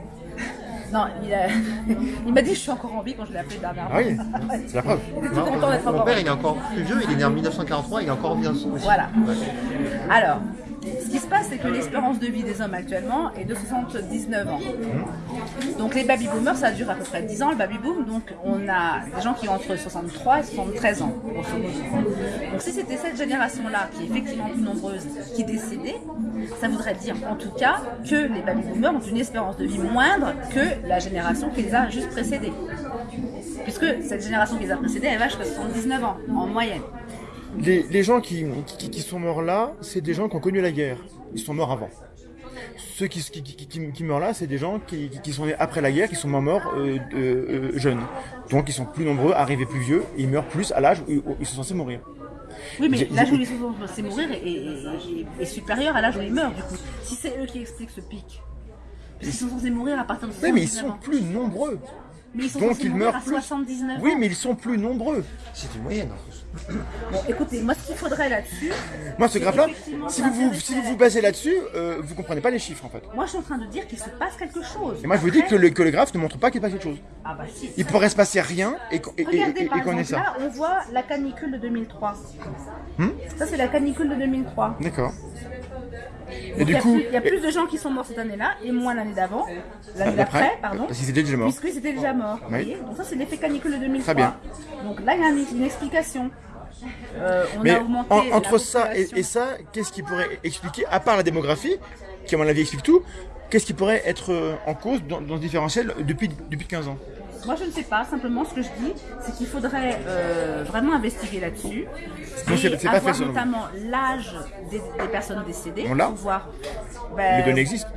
Non, il, a- *laughs* il m'a dit je suis encore en vie quand je l'ai appelé dernièrement.
Ah oui, c'est la preuve.
Il était tout content d'être
mon
encore en
père,
vie.
il est encore plus vieux, il est né en 1943, il est encore en vie aussi.
Voilà. Alors, ce qui se passe, c'est que l'espérance de vie des hommes actuellement est de 79 ans. Donc les baby boomers, ça dure à peu près 10 ans, le baby boom. Donc on a des gens qui ont entre 63 et 73 ans. Donc si c'était cette génération-là, qui est effectivement plus nombreuse, qui décédait, ça voudrait dire en tout cas que les baby boomers ont une espérance de vie moindre que la génération qui les a juste précédés. Puisque cette génération qui les a précédés, elle va jusqu'à 79 ans, en moyenne.
Les, les gens qui, qui, qui sont morts là, c'est des gens qui ont connu la guerre. Ils sont morts avant. Ceux qui, qui, meurent là, c'est des gens qui, sont nés après la guerre, qui sont morts euh, euh, euh, jeunes. Donc ils sont plus nombreux, arrivés plus vieux, et ils meurent plus à l'âge où, où ils sont censés mourir.
Oui, mais l'âge où ils sont censés mourir est, est- est- est supérieur à l'âge où ils meurent, du coup. Si c'est eux qui expliquent ce pic. Parce qu'ils sont censés mourir à partir de
Oui, mais ils
79
sont plus nombreux.
Mais ils sont
donc ils meurent
à
plus.
79
Oui, mais ils sont plus nombreux.
C'est une moyenne en plus.
Bon, écoutez, moi, ce qu'il faudrait là-dessus,
Moi, ce graphe-là, si vous vous, si vous vous basez là-dessus, euh, vous comprenez pas les chiffres en fait.
moi, je suis en train de dire qu'il se passe quelque chose.
Et moi, je vous dis que le, que le graphe ne montre pas qu'il passe quelque chose.
Ah bah si.
Il pourrait se passer rien et, qu'on- et, et-
Regardez,
et-
par
et qu'on ait
exemple,
ça.
là, on voit la canicule de 2003.
Hmm
ça, c'est la canicule de 2003.
D'accord. Et
Donc,
du
il y a
coup,
plus- il y a plus de gens qui sont morts cette année-là et moins l'année d'avant, l'année
d'après,
d'après, pardon.
parce qu'ils étaient déjà morts.
Puisqu'ils étaient déjà morts. vous
Oui.
voyez Donc ça, c'est l'effet canicule de 2003.
Très bien.
Donc là, il y a une, une explication. Euh, on
Mais
a augmenté
en- entre ça et, ça, qu'est-ce qui pourrait expliquer, à part la démographie, qui à mon avis explique tout, qu'est-ce qui pourrait être euh, en cause dans, dans ce différentiel depuis, depuis 15 ans?
Moi, je ne sais pas. Simplement, ce que je dis, c'est qu'il faudrait euh, vraiment investiguer là-dessus. Et avoir
fait,
notamment l'âge des, des personnes décédées.
On l'a
pour voir. Ben,
Les données existent.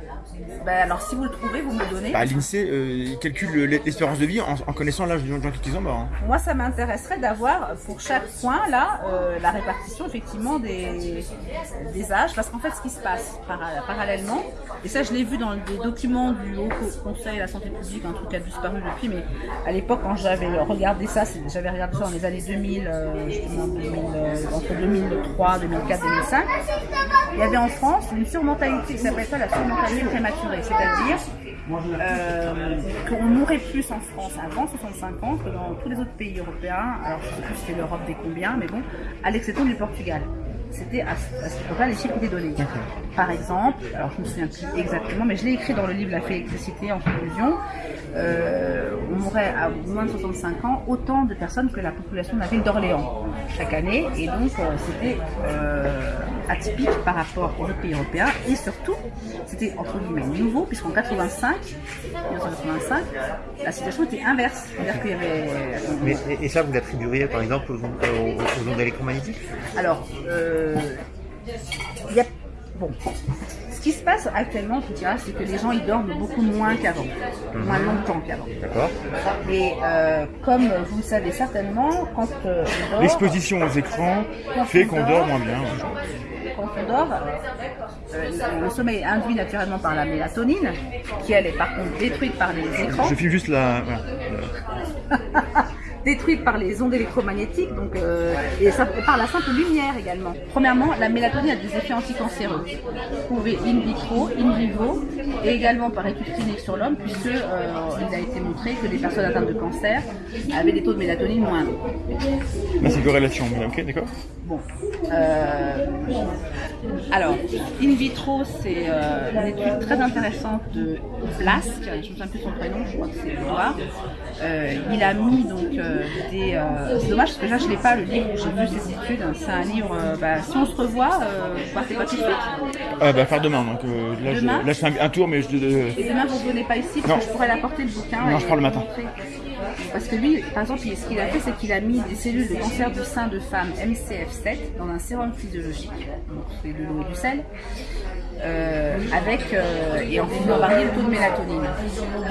Ben, alors, si vous le trouvez, vous me le donnez.
Bah, L'INSEE euh, calcule l'espérance de vie en, en connaissant l'âge des gens qui sont morts.
Moi, ça m'intéresserait d'avoir pour chaque point là euh, la répartition effectivement des, des âges, parce qu'en fait, ce qui se passe para- parallèlement, et ça, je l'ai vu dans des documents du Haut Co- Conseil de la santé publique, un truc qui a disparu depuis, mais à l'époque, quand j'avais regardé ça, j'avais regardé ça dans les années 2000, euh, justement, 2000, euh, entre 2003, 2004, 2005. Il y avait en France une surmortalité qui s'appelle ça la surmortalité prématurée, c'est-à-dire euh, qu'on mourrait plus en France avant 65 ans que dans tous les autres pays européens. Alors je sais plus si c'était l'Europe des combien, mais bon, à l'exception du Portugal. C'était à, à cette époque-là les chiffres étaient donnés. par exemple, alors je me souviens plus exactement, mais je l'ai écrit dans le livre La fée électricité en conclusion, euh, on mourrait à moins de 65 ans autant de personnes que la population de la ville d'Orléans chaque année, et donc euh, c'était euh, atypique par rapport aux autres pays européens, et surtout, c'était entre guillemets nouveau, puisqu'en 85, 1985, la situation était inverse, c'est-à-dire qu'il y avait...
Mais, et, et ça, vous l'attribueriez par exemple aux, ondes- aux- aux ondes électromagnétiques?
Alors, euh, il y a, bon, ce qui se passe actuellement, en tout cas, c'est que les gens ils dorment beaucoup moins qu'avant, moins longtemps qu'avant.
D'accord
Et euh, comme vous le savez certainement, quand euh, on dort,
L'exposition aux écrans fait qu'on dort moins bien.
quand on dort, euh, le, sommeil est induit naturellement par la mélatonine, qui elle est par contre détruite par les écrans.
Je filme juste la. voilà. *laughs*
détruite par les ondes électromagnétiques donc, euh, et, ça- et par la simple lumière également. Premièrement, la mélatonine a des effets anticancéreux, prouvés in vitro, in vivo, et également par études cliniques sur l'homme, puisque euh, il a été montré que les personnes atteintes de cancer avaient des taux de mélatonine moindres.
C'est corrélation. Ok, d'accord?
Bon. Euh, alors, in vitro, c'est euh, une étude très intéressante de Blask, je ne me souviens plus son prénom, je crois que c'est Edouard. Euh, il a mis donc euh, des. euh, c'est dommage parce que là je l'ai pas le livre où j'ai vu ces études. C'est un livre. bah, si on se revoit, vous partez pas tout de suite.
Ah, bah, faire demain. Donc là, je,
Demain
là, je fais un, un tour, mais je.
Et demain vous venez pas ici parce
Non.
que je pourrais l'apporter le bouquin.
Non, je pars le matin.
montrer. Parce que lui, par exemple, ce qu'il a fait, c'est qu'il a mis des cellules de cancer du sein de femmes MCF7 dans un sérum physiologique, donc c'est de l'eau et du sel, euh, avec euh, et en faisant varier le taux de mélatonine. Donc,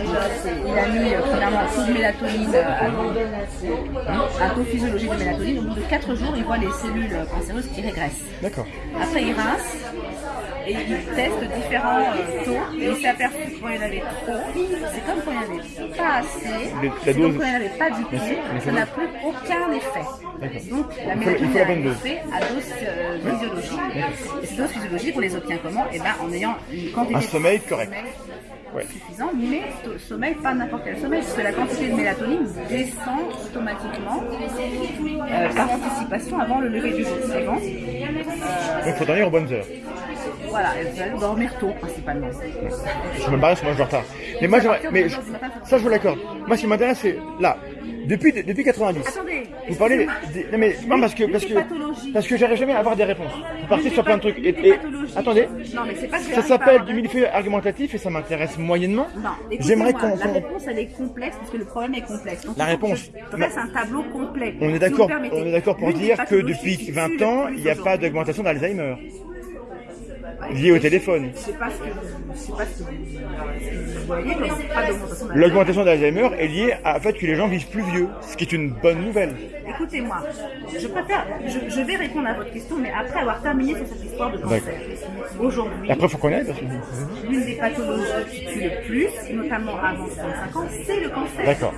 il a mis euh, premièrement un taux de mélatonine, euh, à- un taux physiologique de mélatonine. Au bout de 4 jours, il voit les cellules cancéreuses qui régressent.
D'accord.
Après, il rince et il teste différents euh, taux et il s'est aperçu que quand il y en avait trop, c'est comme quand il n'y en avait pas assez, c'est comme quand il n'y en avait pas du tout, ça n'a plus aucun effet. Donc la mélatonine
dose.
effet à dose euh, physiologique. Et ces doses physiologiques, on les obtient comment? Eh ben, en ayant une quantité
Un
de
sommeil correct. Ouais.
suffisant, mais sommeil, pas n'importe quel sommeil, parce que la quantité de mélatonine descend automatiquement euh, par anticipation avant le lever du jour suivant.
Donc, il faut dormir aux bonnes heures.
Voilà, et vous allez dormir tôt principalement.
Je me barre, moi, je dors tard. Mais moi, j'aimerais. Mais je- ça, je vous l'accorde. Moi, ce qui m'intéresse, c'est là. Depuis, depuis 90.
Attendez,
Vous parlez des, des- non mais non parce que parce que
des pathologies.
parce que j'arrive jamais à avoir des réponses. Vous partez sur
des
plein de trucs. Et,
des
attendez,
Non, mais c'est pas que
ça
j'arrive pas à
s'appelle
avoir
du
de-
millefeuille argumentatif et ça m'intéresse moyennement.
Non,
J'aimerais
écoutez-moi,
qu'on
la
qu'on-
réponse elle est complexe parce que le problème est complexe. Donc,
La
il faut que
réponse.
Je dresse un tableau complet.
On est
Si
d'accord,
vous me permettez.
on est d'accord pour
L'une des
dire que
pathologies
depuis
qui
20
tue le
ans,
plus
il n'y a pas
aujourd'hui.
d'augmentation d'Alzheimer liée au téléphone.
Je sais pas ce que vous, je sais pas ce que vous, ce que vous voyez, mais c'est pas d'augmentation
d'Alzheimer est liée au fait que les gens vivent plus vieux, ce qui est une bonne nouvelle.
Écoutez-moi, je préfère, je, je vais répondre à votre question, mais après avoir terminé sur cette histoire de cancer. Aujourd'hui,
après, faut connaître.
l'une des pathologies qui tue le plus, notamment avant 65 ans, c'est le cancer.
D'accord.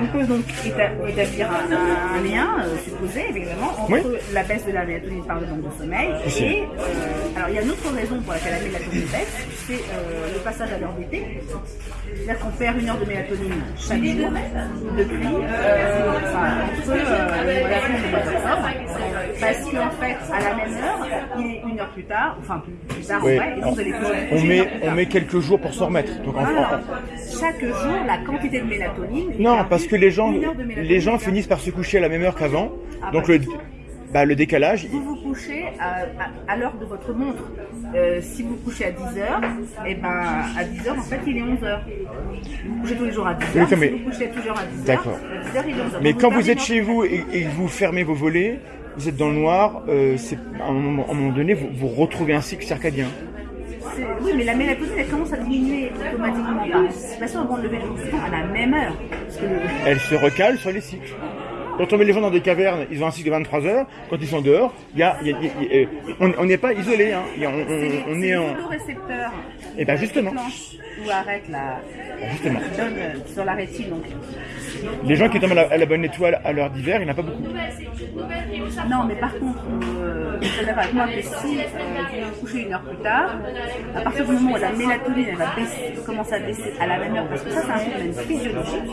On peut donc éta- établir un, un lien euh, supposé, évidemment, entre
Oui.
la baisse de la mélatonine par le manque de sommeil et, euh, alors il y a une autre raison pour laquelle la mélatonine baisse, c'est euh, le passage à l'heure d'été. C'est-à-dire qu'on perd une heure de mélatonine chaque jour depuis euh, enfin, entre euh, le mois d'octobre. Parce qu'en fait, à la même heure, il est une heure plus tard, enfin plus, tard
Oui,
et vous allez
on met on met quelques jours pour s'en remettre. Donc
Chaque jour, la quantité de mélatonine.
Non, parce que les gens,
de
les gens finissent par se coucher à la même heure qu'avant.
Ah,
Donc le,
tout.
Bah, le décalage,
Vous vous couchez à, à- à l'heure de votre montre. Euh, si vous couchez à 10h, et ben à 10h, en fait, il est 11h. Vous vous couchez tous les jours à 10h.
Oui,
si
mais-
vous couchez toujours à 10h,
D'accord.
à 10h, il est 11h.
Mais quand vous êtes chez vous et, et que vous fermez vos volets, vous êtes dans le noir, euh, à un moment, à un moment donné, vous, vous retrouvez un cycle circadien.
Oui, mais la mélatonine, elle commence à diminuer automatiquement par anticipation avant de lever le jour à la même heure. Que
Elle se recale sur les cycles. Quand on met les gens dans des cavernes, ils ont un cycle de 23 heures. Quand ils sont dehors, il y a, y a- y a- on n'est pas isolé. Hein. On, est en. Et ben justement,
déclenchent ou arrêtent la,
justement,
euh, sur la rétine. Donc,
les gens qui tombent à la, à la bonne étoile à l'heure d'hiver, il n'y en a pas beaucoup.
Non, mais par contre, euh, avec moi que si euh, vous couchez une heure plus tard, à partir du moment où la mélatonine elle va baisser, commencer à baisser à la même heure, parce que ça c'est un phénomène physiologique,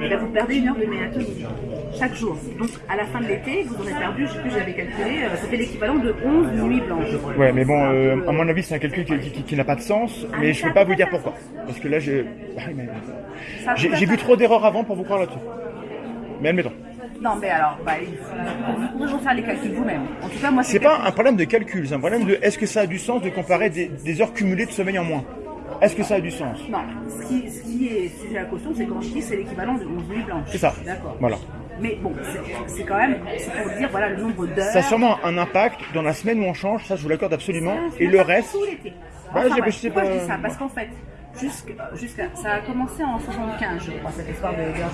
et ben, vous perdez une heure de mélatonine chaque jour. Donc à la fin de l'été, vous aurez perdu, je sais plus, j'avais calculé, euh, ça fait l'équivalent de 11 nuits blanches.
Ouais, mais bon, euh,
peu,
à mon avis, c'est un calcul qui, qui- qui- qui n'a pas de sens,
Ah,
mais je
ça
peux pas vous dire pourquoi. Parce que là, j'ai ah, j'ai vu trop d'erreurs avant pour vous croire là-dessus. Mais admettons.
Non, mais alors, bah, vous pouvez refaire les calculs vous-même. En tout cas, moi,
C'est pas un problème de calcul, c'est un problème de est-ce que ça a du sens de comparer des, des heures cumulées de sommeil en moins? Est-ce que ça a du sens?
Non, ce qui, ce qui est sujet à caution, c'est quand je dis c'est l'équivalent de 11 nuits blanches.
C'est ça.
D'accord.
Voilà.
Mais bon, c'est- quand même, pour dire, voilà, le nombre d'heures.
Ça a sûrement un impact dans la semaine où on change, ça je vous l'accorde absolument,
Ça,
et le reste,
Tout l'été.
Bah,
Enfin, pourquoi je dis ça? Parce qu'en fait, jusqu'à, jusqu'à, ça a commencé en 75, je crois, cette histoire de d'heures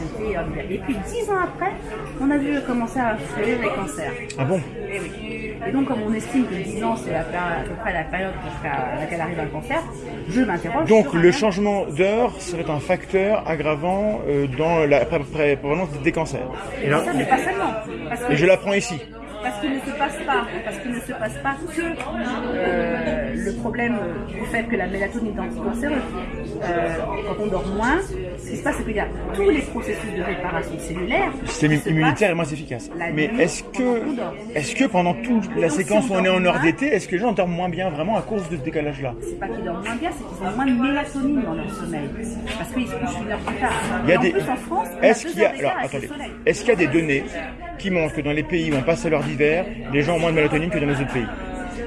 d'été et puis, dix ans après, on a vu commencer à fleurir les cancers.
ah bon?
Et, oui. Et donc, comme on estime que 10 ans, c'est à, peu près la période jusqu'à laquelle arrive un cancer, je m'interroge.
Donc le changement d'heure serait un facteur aggravant euh, dans la pré- pré- prévalence des cancers.
Et là,
Ça, mais pas seulement. Parce que,
Et je l'apprends ici.
Parce qu'il ne se passe pas, parce qu'il ne se passe pas que euh, le problème du fait que la mélatonine est anticancéreuse. Euh, quand on dort moins, ce qui se passe, c'est qu'il y a tous les processus de réparation cellulaire.
Le système immunitaire est moins efficace. Mais est-ce que, est-ce que pendant toute la séquence où
on
est en heure d'été, est-ce que les gens dorment moins bien vraiment à cause de ce décalage-là?
C'est pas qu'ils dorment moins bien, c'est qu'ils ont moins de mélatonine dans leur sommeil. Parce qu'ils se couchent une heure plus tard.
Il y a
Et en
des-
plus, en France, on a
Est-ce qu'il y a alors attendez, est-ce qu'il y a des données qui montrent que dans les pays où on passe à l'heure les gens ont moins de mélatonine que dans les autres pays.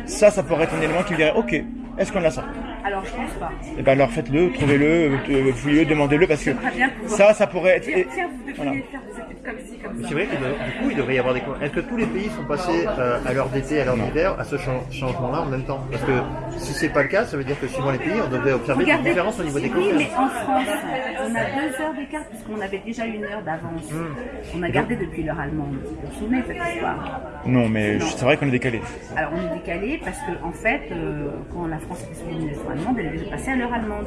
Ça, ça pourrait être un élément qui dirait OK, est-ce qu'on a ça?
Alors, je pense pas.
Eh ben alors faites-le, trouvez-le, euh, fouillez-le, demandez-le parce que ça, ça pourrait être.
dire, tiens, vous devriez
voilà.
faire des études comme ci, comme ça.
C'est vrai que de- du coup, il devrait y avoir des. Est-ce que tous les pays sont passés euh, à l'heure d'été, à l'heure d'hiver, à ce chan- changement-là en même temps? Parce que si c'est pas le cas, ça veut dire que suivant les pays, on devrait observer des différences au niveau des
oui, mais en France, on a deux heures d'écart puisqu'on avait déjà une heure d'avance.
Hmm.
On a gardé depuis l'heure allemande. Vous vous souvenez cette histoire?
Non, mais c'est vrai qu'on est décalé.
Alors on est décalé parce que en fait, euh, quand la France sous allemande, elle est déjà passée à l'heure allemande.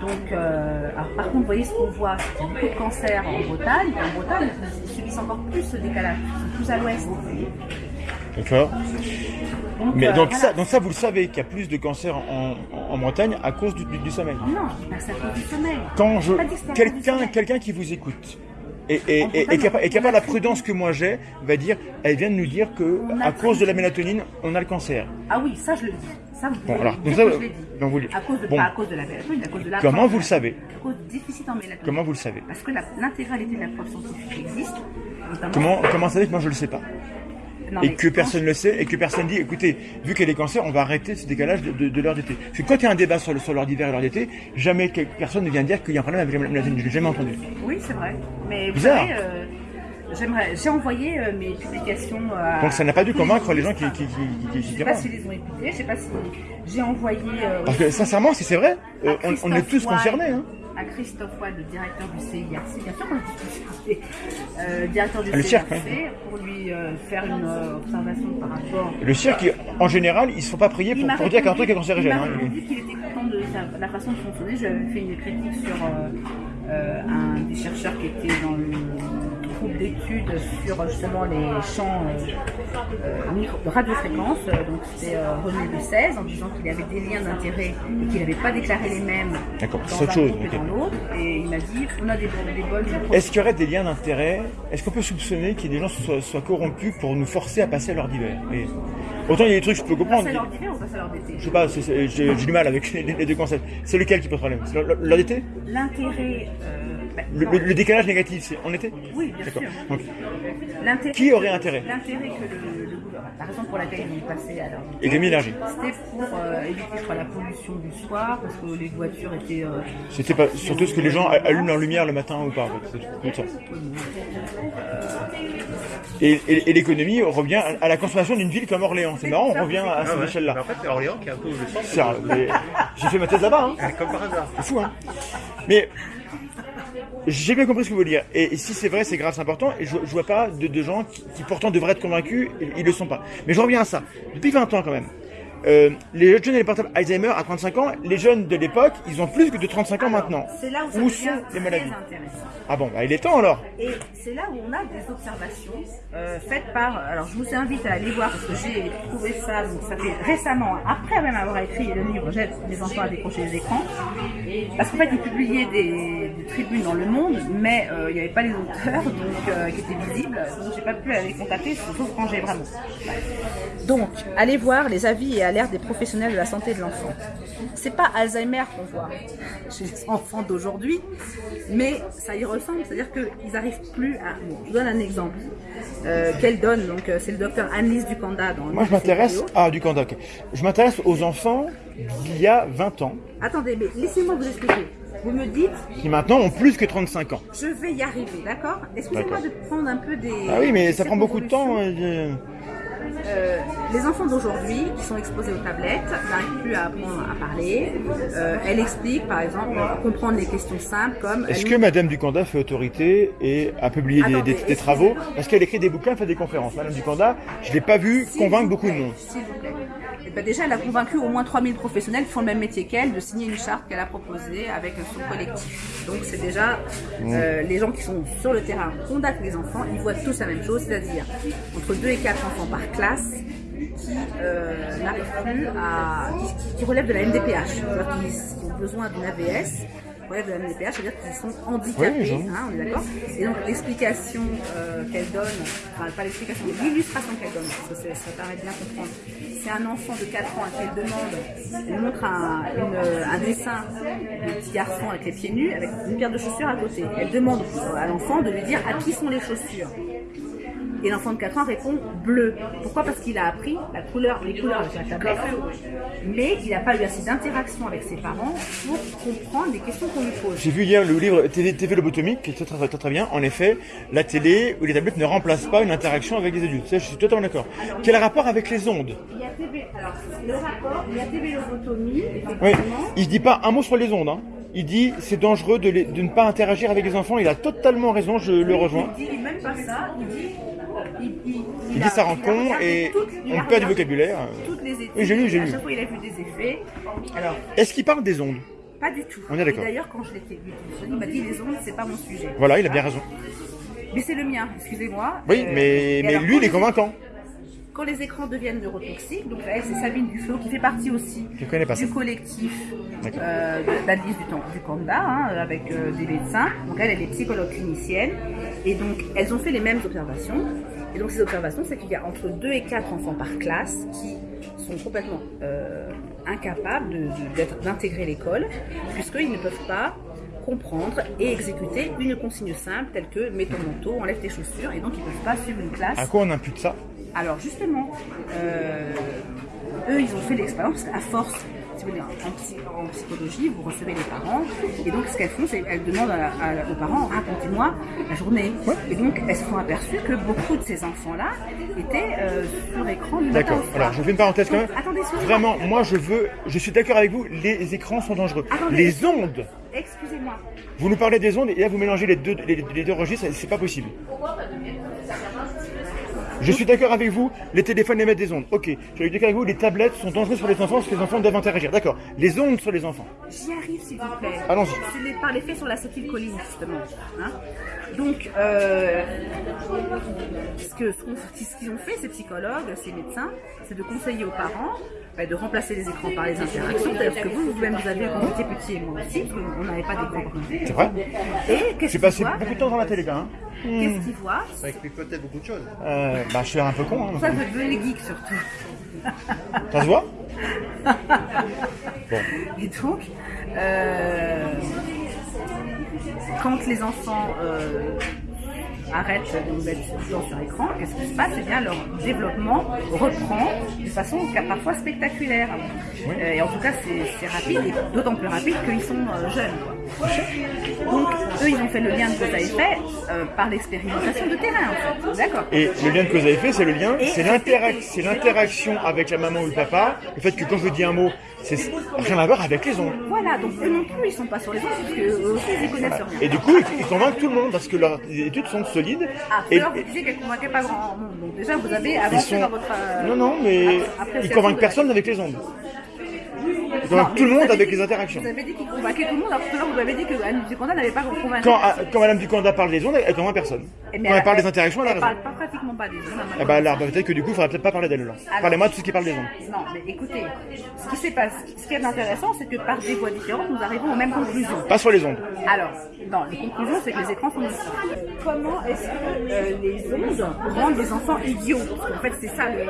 Donc, euh, alors, par contre, vous voyez ce qu'on voit, c'est qu'il y a beaucoup de cancers en Bretagne. En Bretagne, ils subissent encore plus ce décalage. Ils sont plus à l'ouest.
D'accord.
Donc,
Mais
euh,
donc
voilà.
ça, donc ça, vous le savez qu'il y a plus de cancers en, en- en Bretagne à cause du, du- du sommeil.
Non, bah, c'est à cause du sommeil.
Quand je quelqu'un quelqu'un qui vous écoute et, et,
En
et, et
Bretagne,
qui a pas- pas la prudence que moi j'ai, va dire, elle vient de nous dire que à cause de la mélatonine, on a le cancer.
Ah oui, ça je le dis. Ça, vous
Bon, alors,
dire À cause de,
bon.
Pas à cause de la mélatonine, à cause de la
Comment vous le savez
À cause du déficit en mélatonine.
Comment vous le savez
Parce que l'intégralité de la preuve scientifique existe.
Comment comment savez que moi je le sais pas
Non,
et que personne ne le sait et que personne dit écoutez vu a des cancers on va arrêter ce décalage de, de, de l'heure d'été parce que quand il y a un débat sur, le- sur l'heure d'hiver et l'heure d'été jamais personne ne vient dire qu'il y a un problème avec la mélatonine je l'ai jamais entendu
Oui, c'est vrai. Mais vous
Bizarre.
savez, euh, j'aimerais, j'ai envoyé euh, mes publications à.
donc ça n'a pas dû convaincre les gens qui qui, qui,
Je sais pas s'ils les ont écoutés, je sais pas si j'ai envoyé. euh,
parce que sincèrement si c'est vrai euh, on, on est tous concernés hein.
À Christophe Wade, le directeur du CIRC, bien sûr qu'on euh, directeur du
Ah, le
CIRC,
cirque,
pour lui euh, faire une euh, observation par rapport.
le cirque en général ils se font pas prier pour, dire qu'un truc est cancérigène
Il m'a
hein.
répondu qu'il était content de sa- la façon de fonctionner. Je lui avais fait une critique sur euh, euh, un des chercheurs qui était dans le groupe d'études sur justement les champs euh, de radiofréquence. Euh, Donc c'était euh, René de 16 en disant qu'il avait des liens d'intérêt et qu'il n'avait pas déclaré les mêmes
D'accord,
dans un
chose,
groupe et dans l'autre. Et il m'a dit on a des, des bonnes.
Est-ce qu'il y aurait des liens d'intérêt? Est-ce qu'on peut soupçonner qu'il y ait des gens qui soient, soient corrompus pour nous forcer à passer à l'heure d'hiver? Et Autant il y a des trucs que je peux
On passe
comprendre.
à l'heure d'hiver ou passe à l'heure d'été?
Je sais pas, j'ai du mal avec *laughs* les, les deux concepts. C'est lequel qui pose problème? L'heure d'été?
L'intérêt. euh,
le,
non.
le- le décalage négatif, c'est en été
Oui, bien
D'accord.
sûr.
Donc, Qui aurait
que-
intérêt
L'intérêt que le, le gouvernement, la raison pour laquelle ils ont passé à l'heure d'été,
économie énergie.
c'était pour euh, éviter je crois, la pollution du soir, parce que les voitures étaient. euh,
C'était pas surtout ce que les gens allument leur lumière le matin ou pas. en fait. C'est tout ça. Et, et- et l'économie revient à, à la consommation d'une ville comme Orléans. C'est marrant, on revient à
Ah
cette
ouais.
échelle-là.
Mais En fait, c'est Orléans qui est un peu le centre.
J'ai fait ma thèse là-bas. Hein.
Comme par hasard.
C'est fou, hein Mais j'ai bien compris ce que vous voulez dire. Et, si c'est vrai, c'est grave, c'est important. Et je, vois pas de, gens qui, qui pourtant devraient être convaincus, ils, ils le sont pas. Mais je reviens à ça. Depuis 20 ans quand même, euh, les jeunes et les portables Alzheimer à 35 ans, les jeunes de l'époque, ils ont plus que de 35 ans maintenant.
C'est là où
sont les maladies. Ah bon, bah il est temps alors.
Et c'est là où on a des observations euh, faites par. Alors je vous invite à aller voir parce que j'ai trouvé ça, donc ça fait récemment, après même avoir écrit le livre J'aide les enfants à décrocher les écrans. Parce qu'en fait, ils publiaient des, des tribunes dans le monde, mais euh, il n'y avait pas les auteurs donc, euh, qui étaient visibles, donc j'ai pas pu aller contacter, sauf quand j'ai vraiment. Donc, allez voir les avis et des professionnels de la santé de l'enfant. C'est pas Alzheimer qu'on voit chez les *laughs* enfants d'aujourd'hui, mais ça y ressemble, c'est-à-dire qu'ils n'arrivent plus à. Bon, je vous donne un exemple. Euh, Qu'elle donne, donc euh, c'est le docteur Annelise Ducanda dans
Moi je m'intéresse ah du Candoc. Je m'intéresse aux enfants d'il y a 20 ans
Attendez, mais laissez-moi vous expliquer. Vous me dites,
qui maintenant ont plus que 35 ans.
je vais y arriver, d'accord? Excusez-moi de prendre un peu des.
Ah oui, mais ça prend beaucoup de temps. Euh,
Euh, les enfants d'aujourd'hui qui sont exposés aux tablettes n'arrivent plus à apprendre à parler. Euh, elle explique, par exemple, à comprendre les questions simples comme.
Est-ce
elle
que Madame Ducanda fait autorité et a publié des,
Attendez,
des- des travaux? Parce qu'elle écrit des bouquins, fait des conférences. Madame Ducanda, je l'ai pas vue convaincre beaucoup de monde.
S'il vous plaît. Ben déjà, elle a convaincu au moins 3000 professionnels qui font le même métier qu'elle de signer une charte qu'elle a proposée avec son collectif. Donc c'est déjà euh, les gens qui sont sur le terrain contactent les enfants, ils voient tous la même chose, c'est-à-dire entre 2 et 4 enfants par classe qui euh, n'arrivent plus à... qui, qui relèvent de la MDPH, qui, qui ont besoin d'une AVS relèvent de la MDPH, c'est-à-dire qu'ils sont handicapés,
Oui,
hein, on est d'accord Et donc l'explication euh, qu'elle donne, enfin pas l'explication, mais l'illustration qu'elle donne, parce que ça permet de bien comprendre. C'est un enfant de 4 ans à qui elle demande, elle montre un, une- un dessin de petit garçon avec les pieds nus, avec une paire de chaussures à côté. Elle demande à l'enfant de lui dire à qui sont les chaussures. Et l'enfant de 4 ans répond bleu. Pourquoi? Parce qu'il a appris la couleur, les couleurs avec la tablette, mais il n'a pas eu assez d'interaction avec ses parents pour comprendre les questions qu'on lui pose.
J'ai vu hier le livre TV, TV Lobotomie, qui est très, très, très, très bien. En effet, la télé ou les tablettes ne remplacent pas une interaction avec les adultes. Ça, je suis totalement d'accord. Quel rapport avec les ondes?
Il y a TV, alors le rapport, il y a TV lobotomie,
Oui, il dit pas un mot sur les ondes. Hein. Il dit c'est dangereux de, les- de ne pas interagir avec les enfants. Il a totalement raison, je le rejoins.
Il dit même pas ça, il dit. Il, il-
Il
a-
dit ça rend con et on perd du vocabulaire.
Toutes les études,
Oui, j'ai lu, j'ai
à
lu.
chaque fois il a vu des effets. Alors,
Est-ce qu'il parle des ondes
pas du tout.
On est d'accord.
D'ailleurs, quand je l'étais vu, il m'a dit les ondes, c'est pas mon sujet.
Voilà, il a bien raison.
Mais c'est le mien, excusez-moi.
Oui,
Euh,
mais, mais
alors,
lui, il est convaincant.
Quand les écrans deviennent neurotoxiques, donc elle, c'est Sabine Duflo qui fait partie aussi du collectif euh, du, Temps- du Kanda, hein, avec euh, des médecins. Donc elle, elle est psychologue clinicienne. Et donc, elles ont fait les mêmes observations. Et donc, ces observations, c'est qu'il y a entre 2 et 4 enfants par classe qui sont complètement euh, incapables de- de- d'être- d'intégrer l'école, puisqu'ils ne peuvent pas comprendre et exécuter une consigne simple telle que mets ton manteau, enlève tes chaussures, et donc ils ne peuvent pas suivre une classe
À quoi on impute ça?
Alors justement, euh, eux, ils ont fait l'expérience à force. Si vous voulez, en, psy- en psychologie, vous recevez les parents, et donc ce qu'elles font, c'est qu'elles demandent à- à- aux parents, racontez-moi la journée. Et donc elles se sont aperçues que beaucoup de ces enfants-là étaient euh, sur écran
D'accord. Alors, je fais une parenthèse quand
Donc,
même.
attendez.
Vraiment, moi, je veux. Je suis d'accord avec vous. Les écrans sont dangereux.
Attendez.
Les ondes.
Excusez-moi.
Vous nous parlez des ondes et là, vous mélangez les deux, les, les deux registres. C'est pas possible. Je suis d'accord avec vous, les téléphones émettent des ondes. Ok, je suis d'accord avec vous, les tablettes sont dangereuses pour les enfants parce que les enfants doivent interagir. D'accord, les ondes sur les enfants.
J'y arrive, s'il vous plaît.
Allons-y.
C'est par l'effet sur l'acétylcholine, justement. hein. Donc, euh, ce qu'ils ont fait, ces psychologues, ces médecins, c'est de conseiller aux parents de remplacer les écrans par les interactions. D'ailleurs, ce que vous, vous-même, vous avez quand vous étiez petit et moi aussi, qu'on n'avait pas d'écran on
C'est vrai
Et qu'est-ce
J'ai passé beaucoup de temps dans la télé, même.
Qu'est-ce qu'ils voient
Ça explique peut-être beaucoup de choses.
Euh, bah, je suis un peu con. Hein,
Ça, vous devenez geek, surtout.
ça se voit *laughs*
Et donc, euh, quand les enfants euh, arrêtent de mettre le temps sur écran, qu'est-ce qui se passe? Eh bien, leur développement reprend de façon parfois spectaculaire. Euh, et en tout cas, c'est rapide, et d'autant plus rapide qu'ils sont euh, jeunes. Donc, eux, ils ont fait le lien de cause à effet euh, par l'expérimentation de terrain, en fait. D'accord
Et le lien de cause à effet, c'est le lien, c'est l'interaction avec la maman ou le papa. Le fait que quand je dis un mot, c'est rien à voir avec les ondes.
Voilà, donc eux non plus, ils sont pas sur les ondes, parce que eux aussi, ils y connaissent rien.
Et du coup, ils, ils convainquent tout le monde parce que leurs études sont solides.
Ah,
et,
l'heure, vous disiez qu'elle ne convainquait pas grand monde. Donc déjà, vous avez avancé
sont...
dans votre... euh,
Non, non, mais ils convainquent personne avec les ondes. Ils
Non,
tout le monde avec
dit-
les interactions.
Vous avez dit qu'ils convainquaient tout le monde, alors que tout à l'heure, vous avez dit que Anne Duconda n'avait pas convaincu.
Quand, quand Madame Duconda parle des ondes, elle convainc personne.
Eh, mais
Quand elle parle des interactions, elle a
elle parle pas pratiquement pas des ondes.
Eh ben là, peut-être que du coup, il faudrait peut-être pas parler d'elle là.
Alors-
Parlez-moi de tout ce qui parle des ondes.
Non, mais écoutez, ce qui s'est passé, ce qui est intéressant, c'est que par des voies différentes, nous arrivons aux mêmes conclusions.
Pas sur les ondes.
Alors, non, les conclusions, c'est que les écrans sont nocifs. Comment est-ce que euh, les ondes rendent les enfants idiots? Parce qu'en fait, c'est ça, le...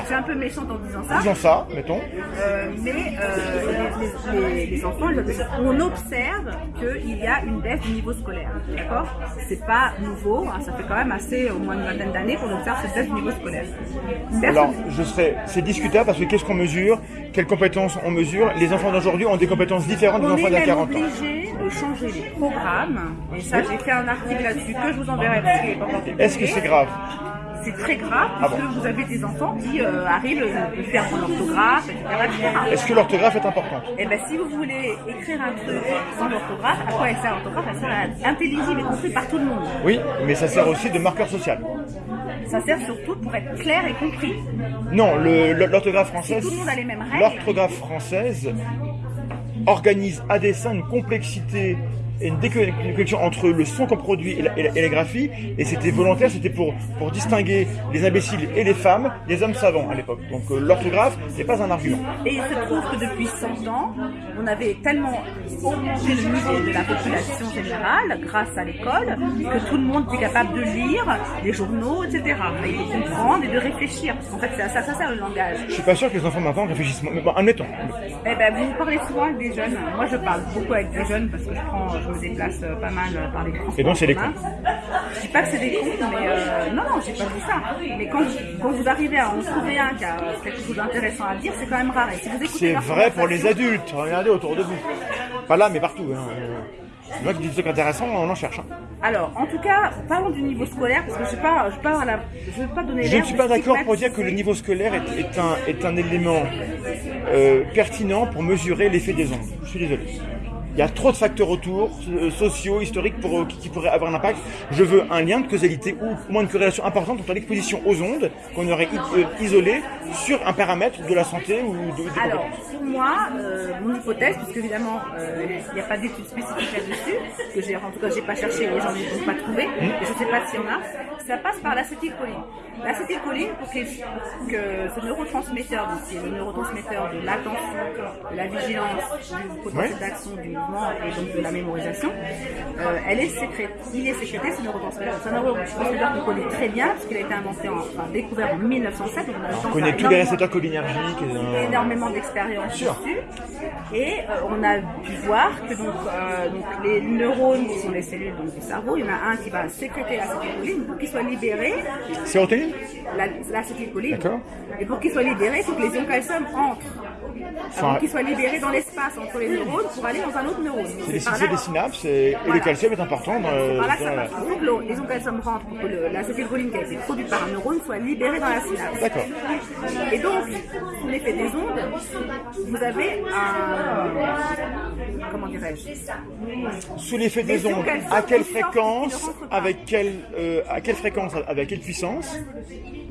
je suis un peu méchante en disant ça.
Disons ça, mettons.
Euh, mais euh, les, les- les- les enfants, on observe qu'il y a une baisse du niveau scolaire. D'accord? C'est pas nouveau, hein, ça fait quand même assez, au moins une vingtaine d'années qu'on observe cette baisse du niveau scolaire.
Alors, je serais, c'est discutable parce que qu'est-ce qu'on mesure, quelles compétences on mesure? Les enfants d'aujourd'hui ont des compétences différentes des enfants d'il y a
même
40 ans.
obligé de changer les programmes. Et ça, j'ai fait un article là-dessus que je vous enverrai parce qu'il est pas encore publié.
Est-ce que c'est grave?
C'est très grave
Ah
puisque
bon
vous avez des enfants qui euh, arrivent à faire son orthographe, etc.
Est-ce que l'orthographe est importante?
Et ben si vous voulez écrire un truc sans l'orthographe, à quoi elle sert l'orthographe? Elle sert à être intelligible et compris par tout le monde.
Oui, mais ça sert aussi de marqueur social.
Ça sert surtout pour être clair et compris.
Non, l'orthographe française.
Si tout le monde a les mêmes règles.
L'orthographe française organise à dessein une complexité une déconnexion entre le son qu'on produit et la, et la- et la graphie, et c'était volontaire, c'était pour, pour distinguer les imbéciles et les femmes des hommes savants à l'époque. Donc euh, l'orthographe n'est pas un argument.
Et il se trouve que depuis 100 ans, on avait tellement augmenté le niveau de la population générale grâce à l'école que tout le monde était capable de lire les journaux, etc. Et de comprendre et de réfléchir. En fait, c'est à ça, ça sert le langage.
Je suis pas sûr que les enfants maintenant réfléchissent. Mais bon, admettons.
Eh ben, vous parlez souvent avec des jeunes. Moi, je parle beaucoup avec des jeunes parce que je, prends, je me déplace euh, pas mal euh, par les transports.
Et donc, c'est des
commun. Je dis pas que c'est des cons, mais euh, non, non, j'ai pas dit ça. Mais quand, quand vous arrivez à en trouver un qui a quelque chose d'intéressant à dire, c'est quand même rare. Et si vous écoutez
C'est vrai pour les adultes. Regardez autour de vous. Pas là, mais partout. Hein. Les gens qui des trucs intéressants, on en cherche. hein.
Alors, en tout cas, parlons du niveau scolaire parce que je ne pas, je pas, la, je veux pas donner.
Je
l'air
ne suis pas d'accord pour dire que le niveau scolaire est, est un, est un élément euh, pertinent pour mesurer l'effet des ondes. Je suis désolé. Il y a trop de facteurs autour, euh, sociaux, historiques, pour, euh, qui, qui pourraient avoir un impact. Je veux un lien de causalité ou au moins une corrélation importante entre l'exposition aux ondes qu'on aurait euh, isolée sur un paramètre de la santé ou de, de
Alors, pour moi, euh, mon hypothèse, puisque évidemment, il n'y a pas d'études spécifiques là-dessus, que j'ai, en tout cas, j'ai pas cherché et j'en ai donc pas trouvé,
Hmm.
et je sais pas s'il y en a, ça passe par l'acétylcholine. L'acétylcholine, pour que, pour que ce neurotransmetteur, donc, qui est le neurotransmetteur de l'attention, de la vigilance, du potentiel d'action, du mouvement et donc de la mémorisation, euh, elle est sécrétée, il est sécrété, ce neurotransmetteur. C'est un neurotransmetteur qu'on connaît très bien, parce qu'il a été inventé, en, enfin, découvert en 1907, donc on
On connaît tous les récepteurs cholinergiques. et, euh,
énormément d'expérience dessus. Et euh, on a pu voir que donc, euh, donc les neurones qui sont les cellules donc, du cerveau, il y en a un qui va sécréter l'acétylcholine pour qu'il soit libéré,
Sérotonine?
La- l'acétylcholine.
D'accord.
Et pour qu'il soit libéré, il faut que les ions calcium entrent.
Enfin,
Avant qu'il soit libéré dans l'espace entre les neurones pour aller dans un autre neurone.
C'est des, synapses et, le calcium est important dans,
c'est par là que
dans
ça que le- les ions calcium rentrent pour que l'acétylcholine qui a été produite par un neurone soit libérée dans la synapse.
D'accord.
Et donc, sous l'effet des ondes, vous avez un. Comment dirais-je
Sous l'effet des ondes, à quelle fréquence, avec quelle, euh, à quelle fréquence, avec quelle puissance,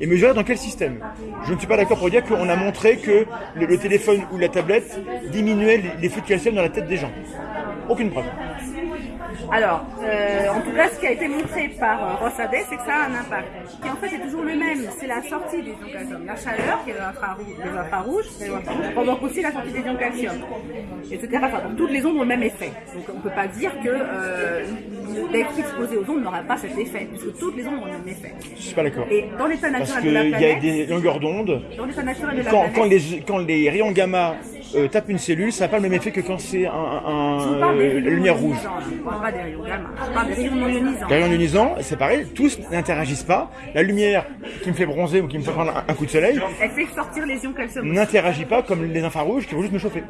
et mesurer dans quel système? Je ne suis pas d'accord pour dire qu'on a montré que le, le téléphone ou la tablette diminuait les, calcium dans la tête des gens. Aucune preuve.
Alors, euh, en tout cas, ce qui a été montré par euh, Rossadet, c'est que ça a un impact. Qui en fait est toujours le même. C'est la sortie des ions calcium. La chaleur, qui est les infrarouges, provoque aussi la sortie des ions calcium. Etc. Enfin, donc, toutes les ondes ont le même effet. Donc, on ne peut pas dire que euh, d'être exposé aux ondes n'aura pas cet effet, puisque toutes les ondes ont le même effet.
Je suis pas d'accord.
Et dans l'état naturel de la
qu'il y a
planète,
des longueurs d'onde.
dans l'état naturel de la
Quand,
planète,
quand les, quand les rayons gamma euh, tapent une cellule, ça n'a pas le même effet que quand c'est un, un- euh, lumière rouge.
rayons ionisants,
c'est pareil, tous n'interagissent pas. La lumière qui me fait bronzer ou qui me fait prendre un, un coup de soleil
Elle fait sortir les ions calcium. aussi.
n'interagit pas comme les infrarouges qui vont juste me chauffer.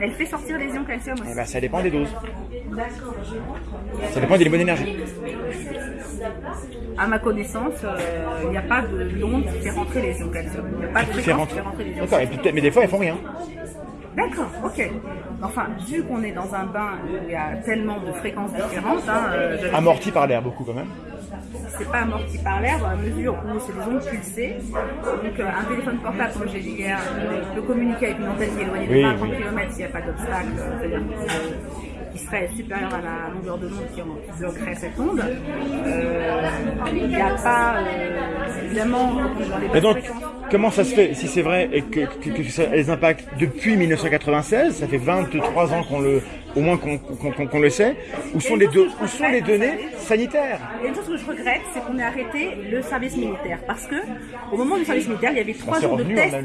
Elle fait sortir les ions calcium aussi.
Eh ben, ça dépend des doses. Ça dépend des bonnes énergies.
À ma connaissance, euh, il n'y a pas de l'onde qui fait rentrer les ions calcium. Il n'y a pas de fréquence qui fait rentrer les ions
D'accord,
calcium.
peut-être- mais des fois, elles font rien.
D'accord, ok. Enfin, vu qu'on est dans un bain où il y a tellement de fréquences différentes, hein, euh,
Amorti par l'air beaucoup quand même.
c'est pas amorti par l'air dans la mesure où c'est des ondes pulsées. Donc euh, un téléphone portable, comme j'ai dit hier, peut communiquer avec une antenne qui est éloignée de
Oui,
20
oui.
km s'il n'y a pas d'obstacle, euh, qui- serait supérieur à la longueur de l'onde qui, bloquerait cette onde. Euh, Il n'y a pas, euh, évidemment, dans les
donc, comment ça se fait, si c'est vrai, et que, que, que ça a des impacts depuis 1996, ça fait 23 ans qu'on le, au moins qu'on le sait, où sont les, deux, où sont les données sanitaires
Il y a une chose que je regrette, c'est qu'on ait arrêté le service militaire. Parce que, au moment du service militaire, il y avait trois
Bah,
jours de tests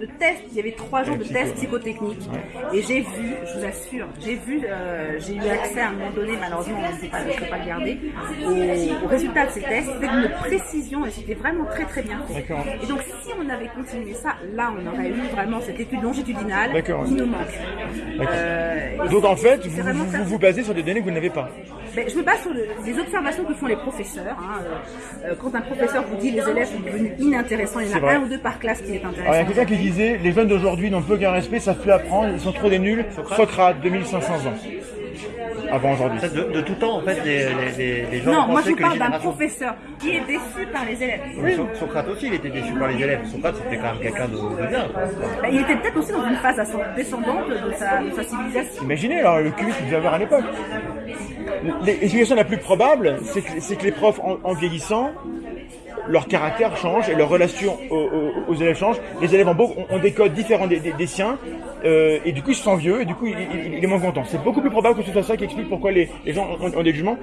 de tests, il y avait trois jours de tests psychotechniques. Et j'ai vu, je vous assure, j'ai vu, euh, j'ai eu accès à un moment donné, malheureusement, on ne pas, je peux pas le garder, au, au résultat de ces tests, c'était d'une précision et c'était vraiment très très bien fait. Et donc, si on avait continué ça, là, on aurait eu vraiment cette étude longitudinale qui nous manque. Euh, et
Donc en fait, vous vous,
ça.
vous vous basez sur des données que vous n'avez pas.
Ben, je me base sur le- les observations que font les professeurs. hein. Euh, euh, quand un professeur vous dit les élèves sont devenus inintéressants, il y en a
vrai.
un ou deux par classe qui est
Alors il y a
intéressant.
quelqu'un qui disait, les jeunes d'aujourd'hui n'ont plus aucun respect, savent plus apprendre, ils sont trop des nuls. Socrate, 2500 ans. Avant aujourd'hui.
En fait, de, de tout temps, en fait, les, les, les, les gens
Non, moi je
pensaient
vous
que
parle d'un professeur qui est déçu par les élèves.
So- Socrate aussi, il était déçu par les élèves. Socrate, c'était quand même quelqu'un de, de bien.
Ben, il était peut-être aussi dans une phase descendante de sa, de sa civilisation.
Imaginez alors le QI qu'il devait avoir à l'époque. L'explication la plus probable, c'est que, les profs, en, en vieillissant, leur caractère change et leur relation aux, aux- aux élèves change. Les élèves en beau ont, ont des codes différents des, des- des siens, euh, et du coup ils se sentent vieux, et du coup il, il- il est moins content. C'est beaucoup plus probable que ce soit ça qui explique pourquoi les, les gens ont, des jugements.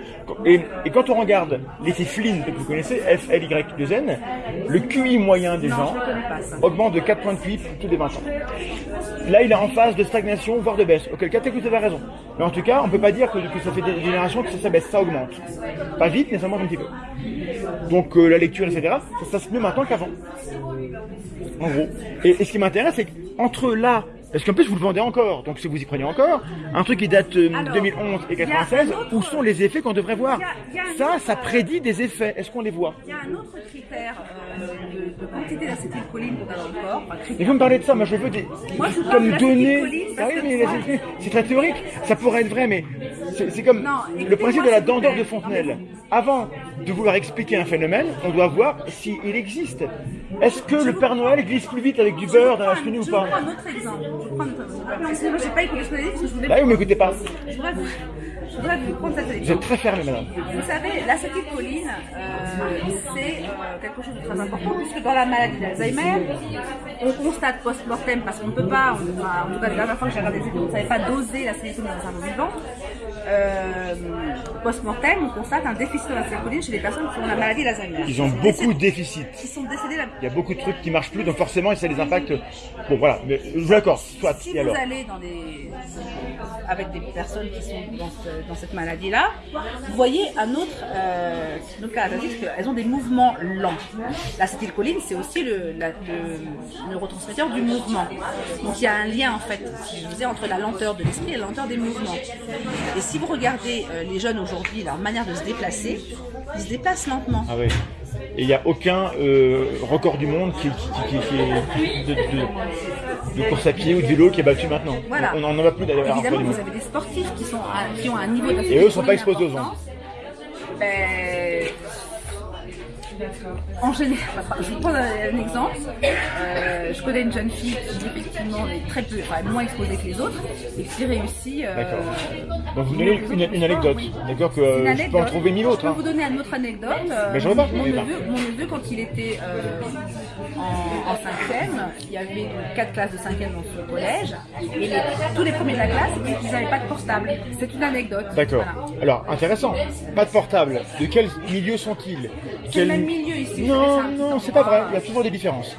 Et, quand on regarde l'effet Flynn que vous connaissez, F L Y 2 N, le QI moyen des gens
ne
augmente de 4 points de QI tous les 20 ans. Là, il est en phase de stagnation, voire de baisse. Auquel cas, vous avez raison. Mais en tout cas, on peut pas dire que, que ça fait des générations que ça, baisse, ça augmente. Pas vite, mais ça monte un petit peu. Donc euh, la lecture, etc., ça se passe mieux maintenant qu'avant. En gros. Et, et ce qui m'intéresse, c'est qu'entre là, parce qu'en plus vous le vendez encore, donc si vous y prenez encore, un truc qui date euh,
Alors,
2011 et
il y a
96,
un autre-
où sont les effets qu'on devrait voir
Il y a- il y a un
Ça,
autre,
ça prédit des effets. Est-ce qu'on les voit
Il y a un autre critère euh, de, de quantité d'acétylcholine qu'on a dans le corps. enfin,
Et
critère.
vous me parlez de ça, moi je veux des,
Moi, je vous
comme
de
données. Ah oui, mais c'est- très théorique. Ça pourrait être vrai, mais c'est comme
Non,
le principe de la
vous
dandeur de Fontenelle. Avant de vouloir expliquer un phénomène, on doit voir s'il existe. Est-ce que le Père Noël glisse plus vite avec du beurre dans la chenille ou
Je
pas
prends un autre exemple. Je prends j'ai pas écouté ce que vous avez dit parce que je voulais.
Bah oui, vous m'écoutez pas.
Je voudrais vous, je voudrais vous prendre cet
Vous êtes très fermé, madame.
Vous savez, l'acétylcholine, euh, c'est euh, quelque chose de très important puisque dans la maladie d'Alzheimer, on constate post-mortem parce qu'on ne peut pas, on- enfin, en tout cas la dernière fois que j'ai regardé des études, on ne savait pas doser l'acétylcholine dans un cerveau vivant. Euh, post-mortem, on constate un déficit d'acétylcholine chez les personnes qui ont la maladie d'Alzheimer.
Ils ont beaucoup de déficits.
Qui sont décédés la-
Il y a beaucoup de trucs qui marchent plus, donc forcément, ça a des impacts. Bon, voilà. Mais je vous l'accorde. Soit.
Si vous
alors
allez dans des, avec des personnes qui sont dans, ce- dans cette maladie-là, vous voyez un autre, euh, autre caractéristique, elles ont des mouvements lents. L'acétylcholine, c'est aussi le, la- le neurotransmetteur du mouvement. Donc il y a un lien en fait, si je disais, entre la lenteur de l'esprit et la lenteur des mouvements. Et si vous regardez euh, les jeunes aujourd'hui, leur manière de se déplacer, ils se déplacent lentement.
Ah oui. Et il n'y a aucun euh, record du monde qui, qui, qui- qui- de, de- de course à pied ou de vélo qui est battu maintenant.
Voilà.
On n'en a plus d'ailleurs.
Évidemment, vous avez des sportifs qui, sont à- ont un niveau
Et eux sont pas exposés aux ondes.
Ben, en général, je vous prends un, exemple. Euh, je connais une jeune fille qui effectivement est très peu, enfin moins exposée que les autres et qui réussit. euh,
D'accord. Donc vous donnez une, anecdote.
oui.
D'accord que euh, je peux en
anecdote.
trouver mille autres.
Je
hein.
peux vous donner une autre anecdote. Euh,
Mais pas,
mon,
pas.
neveu, mon neveu, quand il était en, en cinquième, il y avait quatre classes de cinquième dans ce collège, et les- tous les premiers de la classe, ils n'avaient pas de portable. C'est une anecdote.
D'accord.
Voilà.
Alors intéressant. Pas de portable. De quel milieu sont-ils? Non, non, c'est pas vrai. Il y a toujours des différences.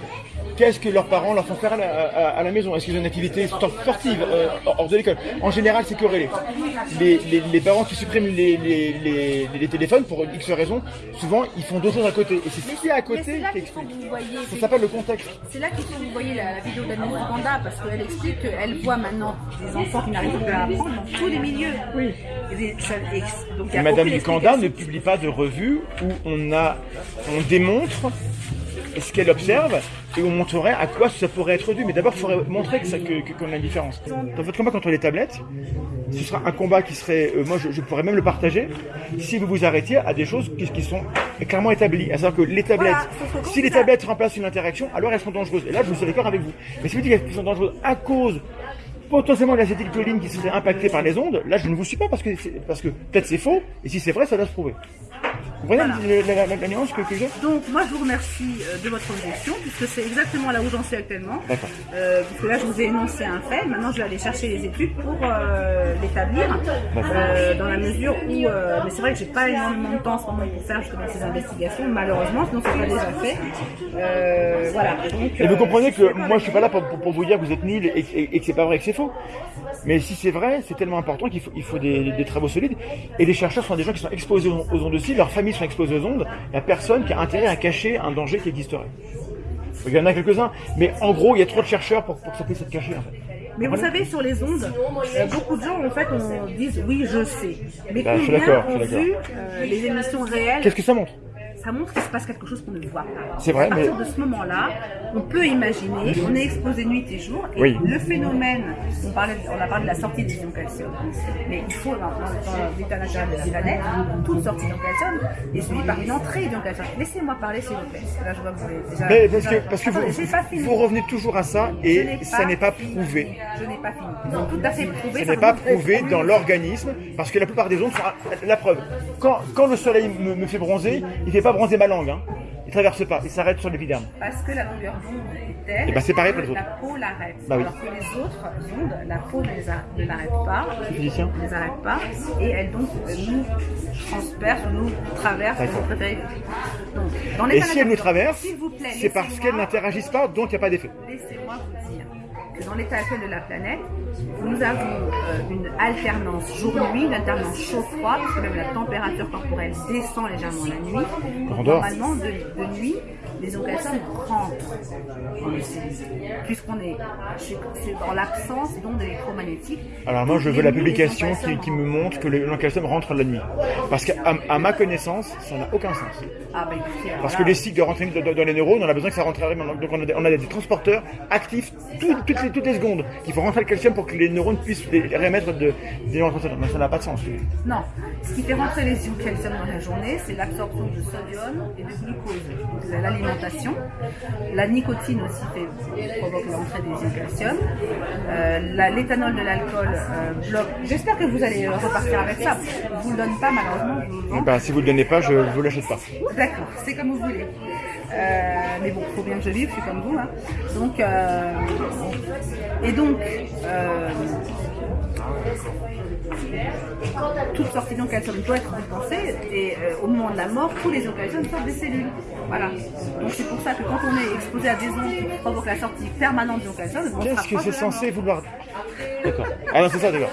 Qu'est-ce que leurs parents leur font faire à la, à- à la maison? Est-ce qu'ils ont une activité sportive euh, hors de l'école? En général, c'est corrélé. Les, les- les parents qui suppriment les, les- les- les téléphones pour X raisons, souvent ils font d'autres choses à côté. Et c'est ce qui est à côté qui explique. Ça s'appelle le contexte.
C'est là qu'il faut que vous voyez la, la vidéo d'Anne Panda parce qu'elle explique qu'elle voit maintenant des enfants qui n'arrivent plus à apprendre dans tous les milieux. Oui. a
Madame Ducanda ne publie pas de revue où on a, on démontre ce qu'elle observe et on montrerait à quoi ça pourrait être dû. Mais d'abord, il faudrait montrer que ça, que, que- qu'on a une différence. Dans votre combat contre les tablettes, ce sera un combat qui serait, euh, moi je, je pourrais même le partager, si vous vous arrêtiez à des choses qui, qui sont clairement établies. À savoir que les tablettes,
Voilà,
si les tablettes remplacent une interaction, alors elles sont dangereuses. Et là, je suis d'accord avec vous. Mais si vous dites qu'elles sont dangereuses à cause potentiellement de l'acétylcholine qui serait impactée par les ondes, là je ne vous suis pas parce que, c'est- parce que peut-être c'est faux, et si c'est vrai, ça doit se prouver. Vous
Voilà.
la, la- la- la nuance que, que j'ai
Donc moi je vous remercie euh, de votre objection puisque c'est exactement là où j'en suis actuellement.
D'accord.
Euh, puisque là je vous ai énoncé un fait, maintenant je vais aller chercher les études pour euh, l'établir euh, dans la mesure où, mais c'est vrai que j'ai pas énormément de temps en ce moment pour faire justement ces investigations malheureusement, sinon ça serait déjà fait. Voilà. Donc,
Et vous comprenez que
pas
moi je suis pas là pour, pour- pour vous dire que vous êtes nul et, et- et que c'est pas vrai et que c'est faux. Mais si c'est vrai, c'est tellement important qu'il faut, il faut des, des travaux solides. Et les chercheurs sont des gens qui sont exposés aux, aux ondes aussi, leurs familles sont exposées aux ondes. Il n'y a personne qui a intérêt à cacher un danger qui existerait. Il y en a quelques-uns, mais en gros, il y a trop de chercheurs pour, pour que ça puisse être caché en fait.
Mais vous savez, sur les ondes, beaucoup de gens en fait on disent oui, je sais. Mais
Bah, je suis
combien
je
ont
suis
vu euh, les émissions réelles
Qu'est-ce que ça montre?
Ça montre qu'il se passe quelque chose qu'on ne voit pas.
C'est vrai,
À partir
mais-
de ce moment-là, on peut imaginer, on est exposé nuit et jour, et
Oui.
le phénomène, on, parlait, on a parlé de la sortie des ions calcium, mais il faut, dans, dans l'état naturel de la planète, toute sortie d'ions calcium est suivie par une entrée d'ions calcium. Laissez-moi parler, s'il vous plaît. Là, je vois que vous avez déjà...
Mais parce que, parce que vous,
pas fini.
vous revenez toujours à ça et ça n'est pas prouvé.
Je n'ai pas fini. Ont tout à fait prouvé.
Ce n'est pas prouvé dans l'organisme, parce que la plupart des ondes sont la preuve. Quand, quand le soleil me, me fait bronzer, il fait pas bronzer ma langue. Hein. Il traverse pas, il s'arrête sur l'épiderme.
Parce que la longueur d'onde est telle
Eh ben, c'est pareil
que
pour les
la peau l'arrête.
Bah oui.
Alors que les autres ondes, la peau ne les a- ne l'arrête pas,
physicien
ne les arrête pas, et elle donc euh, nous transperce, nous traverse. Donc, dans
Et si elle nous traverse,
s'il vous plaît,
c'est parce qu'elles n'interagissent pas, donc il n'y a pas d'effet.
Laissez-moi vous dire que dans l'état actuel de la planète, nous avons euh, une alternance jour-nuit, une alternance chaud-froid, parce que même la température corporelle descend légèrement la nuit. Normalement, de, de nuit, les occasions rentrent dans le ciel, puisqu'on est dans l'absence d'ondes électromagnétiques.
Alors moi, je veux la publication qui, qui me montre que le calcium rentre la nuit. Parce qu'à à ma connaissance, ça n'a aucun sens.
Ah bah écoutez, alors
Parce
là,
que les cycles de rentrée dans, dans les neurones, on a besoin que ça rentre vraiment. Donc on a des, on a des transporteurs actifs tout- toutes, les, toutes les secondes qui font rentrer le calcium pour que les neurones puissent les- remettre de, des. Mais ça n'a pas de sens.
Non, ce qui fait rentrer les ions calcium dans la journée, c'est l'absorption de sodium et de glucose. Donc, C'est l'alimentation. La nicotine aussi fait, provoque l'entrée des ions calcium. Euh, la- L'éthanol de l'alcool euh, bloque. J'espère que vous allez euh, repartir avec ça. Je vous le donne pas malheureusement. je vous le vends.
Bah, si vous ne le donnez pas, je ne vous l'achète pas.
D'accord, c'est comme vous voulez. Euh, mais bon, faut bien que je vive, je suis comme vous. hein. Donc, et donc, euh, toute sortie d'ion calcium doit être compensée et euh, au moment de la mort, tous les ions calcium sortent des cellules. Voilà. Donc c'est pour ça que quand on est exposé à des ondes qui provoquent la sortie permanente d'ion calcium, on
Qu'est-ce que c'est censé
mort.
vouloir D'accord. Ah non, c'est ça, d'accord.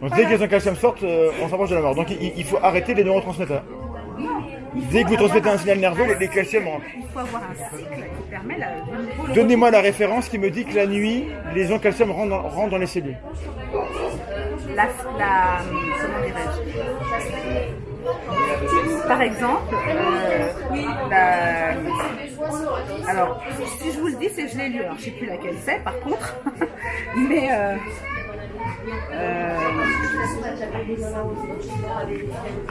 Donc dès que les calcium sortent, euh, on s'approche de la mort. Donc il, il faut arrêter les neurotransmetteurs. Dès que vous transmettez un signal nerveux, les, les calciums rentrent.
Il faut avoir un cycle qui permet la,
Donnez-moi la référence qui me dit que la nuit, les ions calcium rentrent dans, rentrent dans les cellules.
La, la comment dirais-je Par exemple, euh, la- alors si je vous le dis, c'est que je l'ai lu. Alors je sais plus laquelle c'est, par contre, *laughs* mais euh, euh,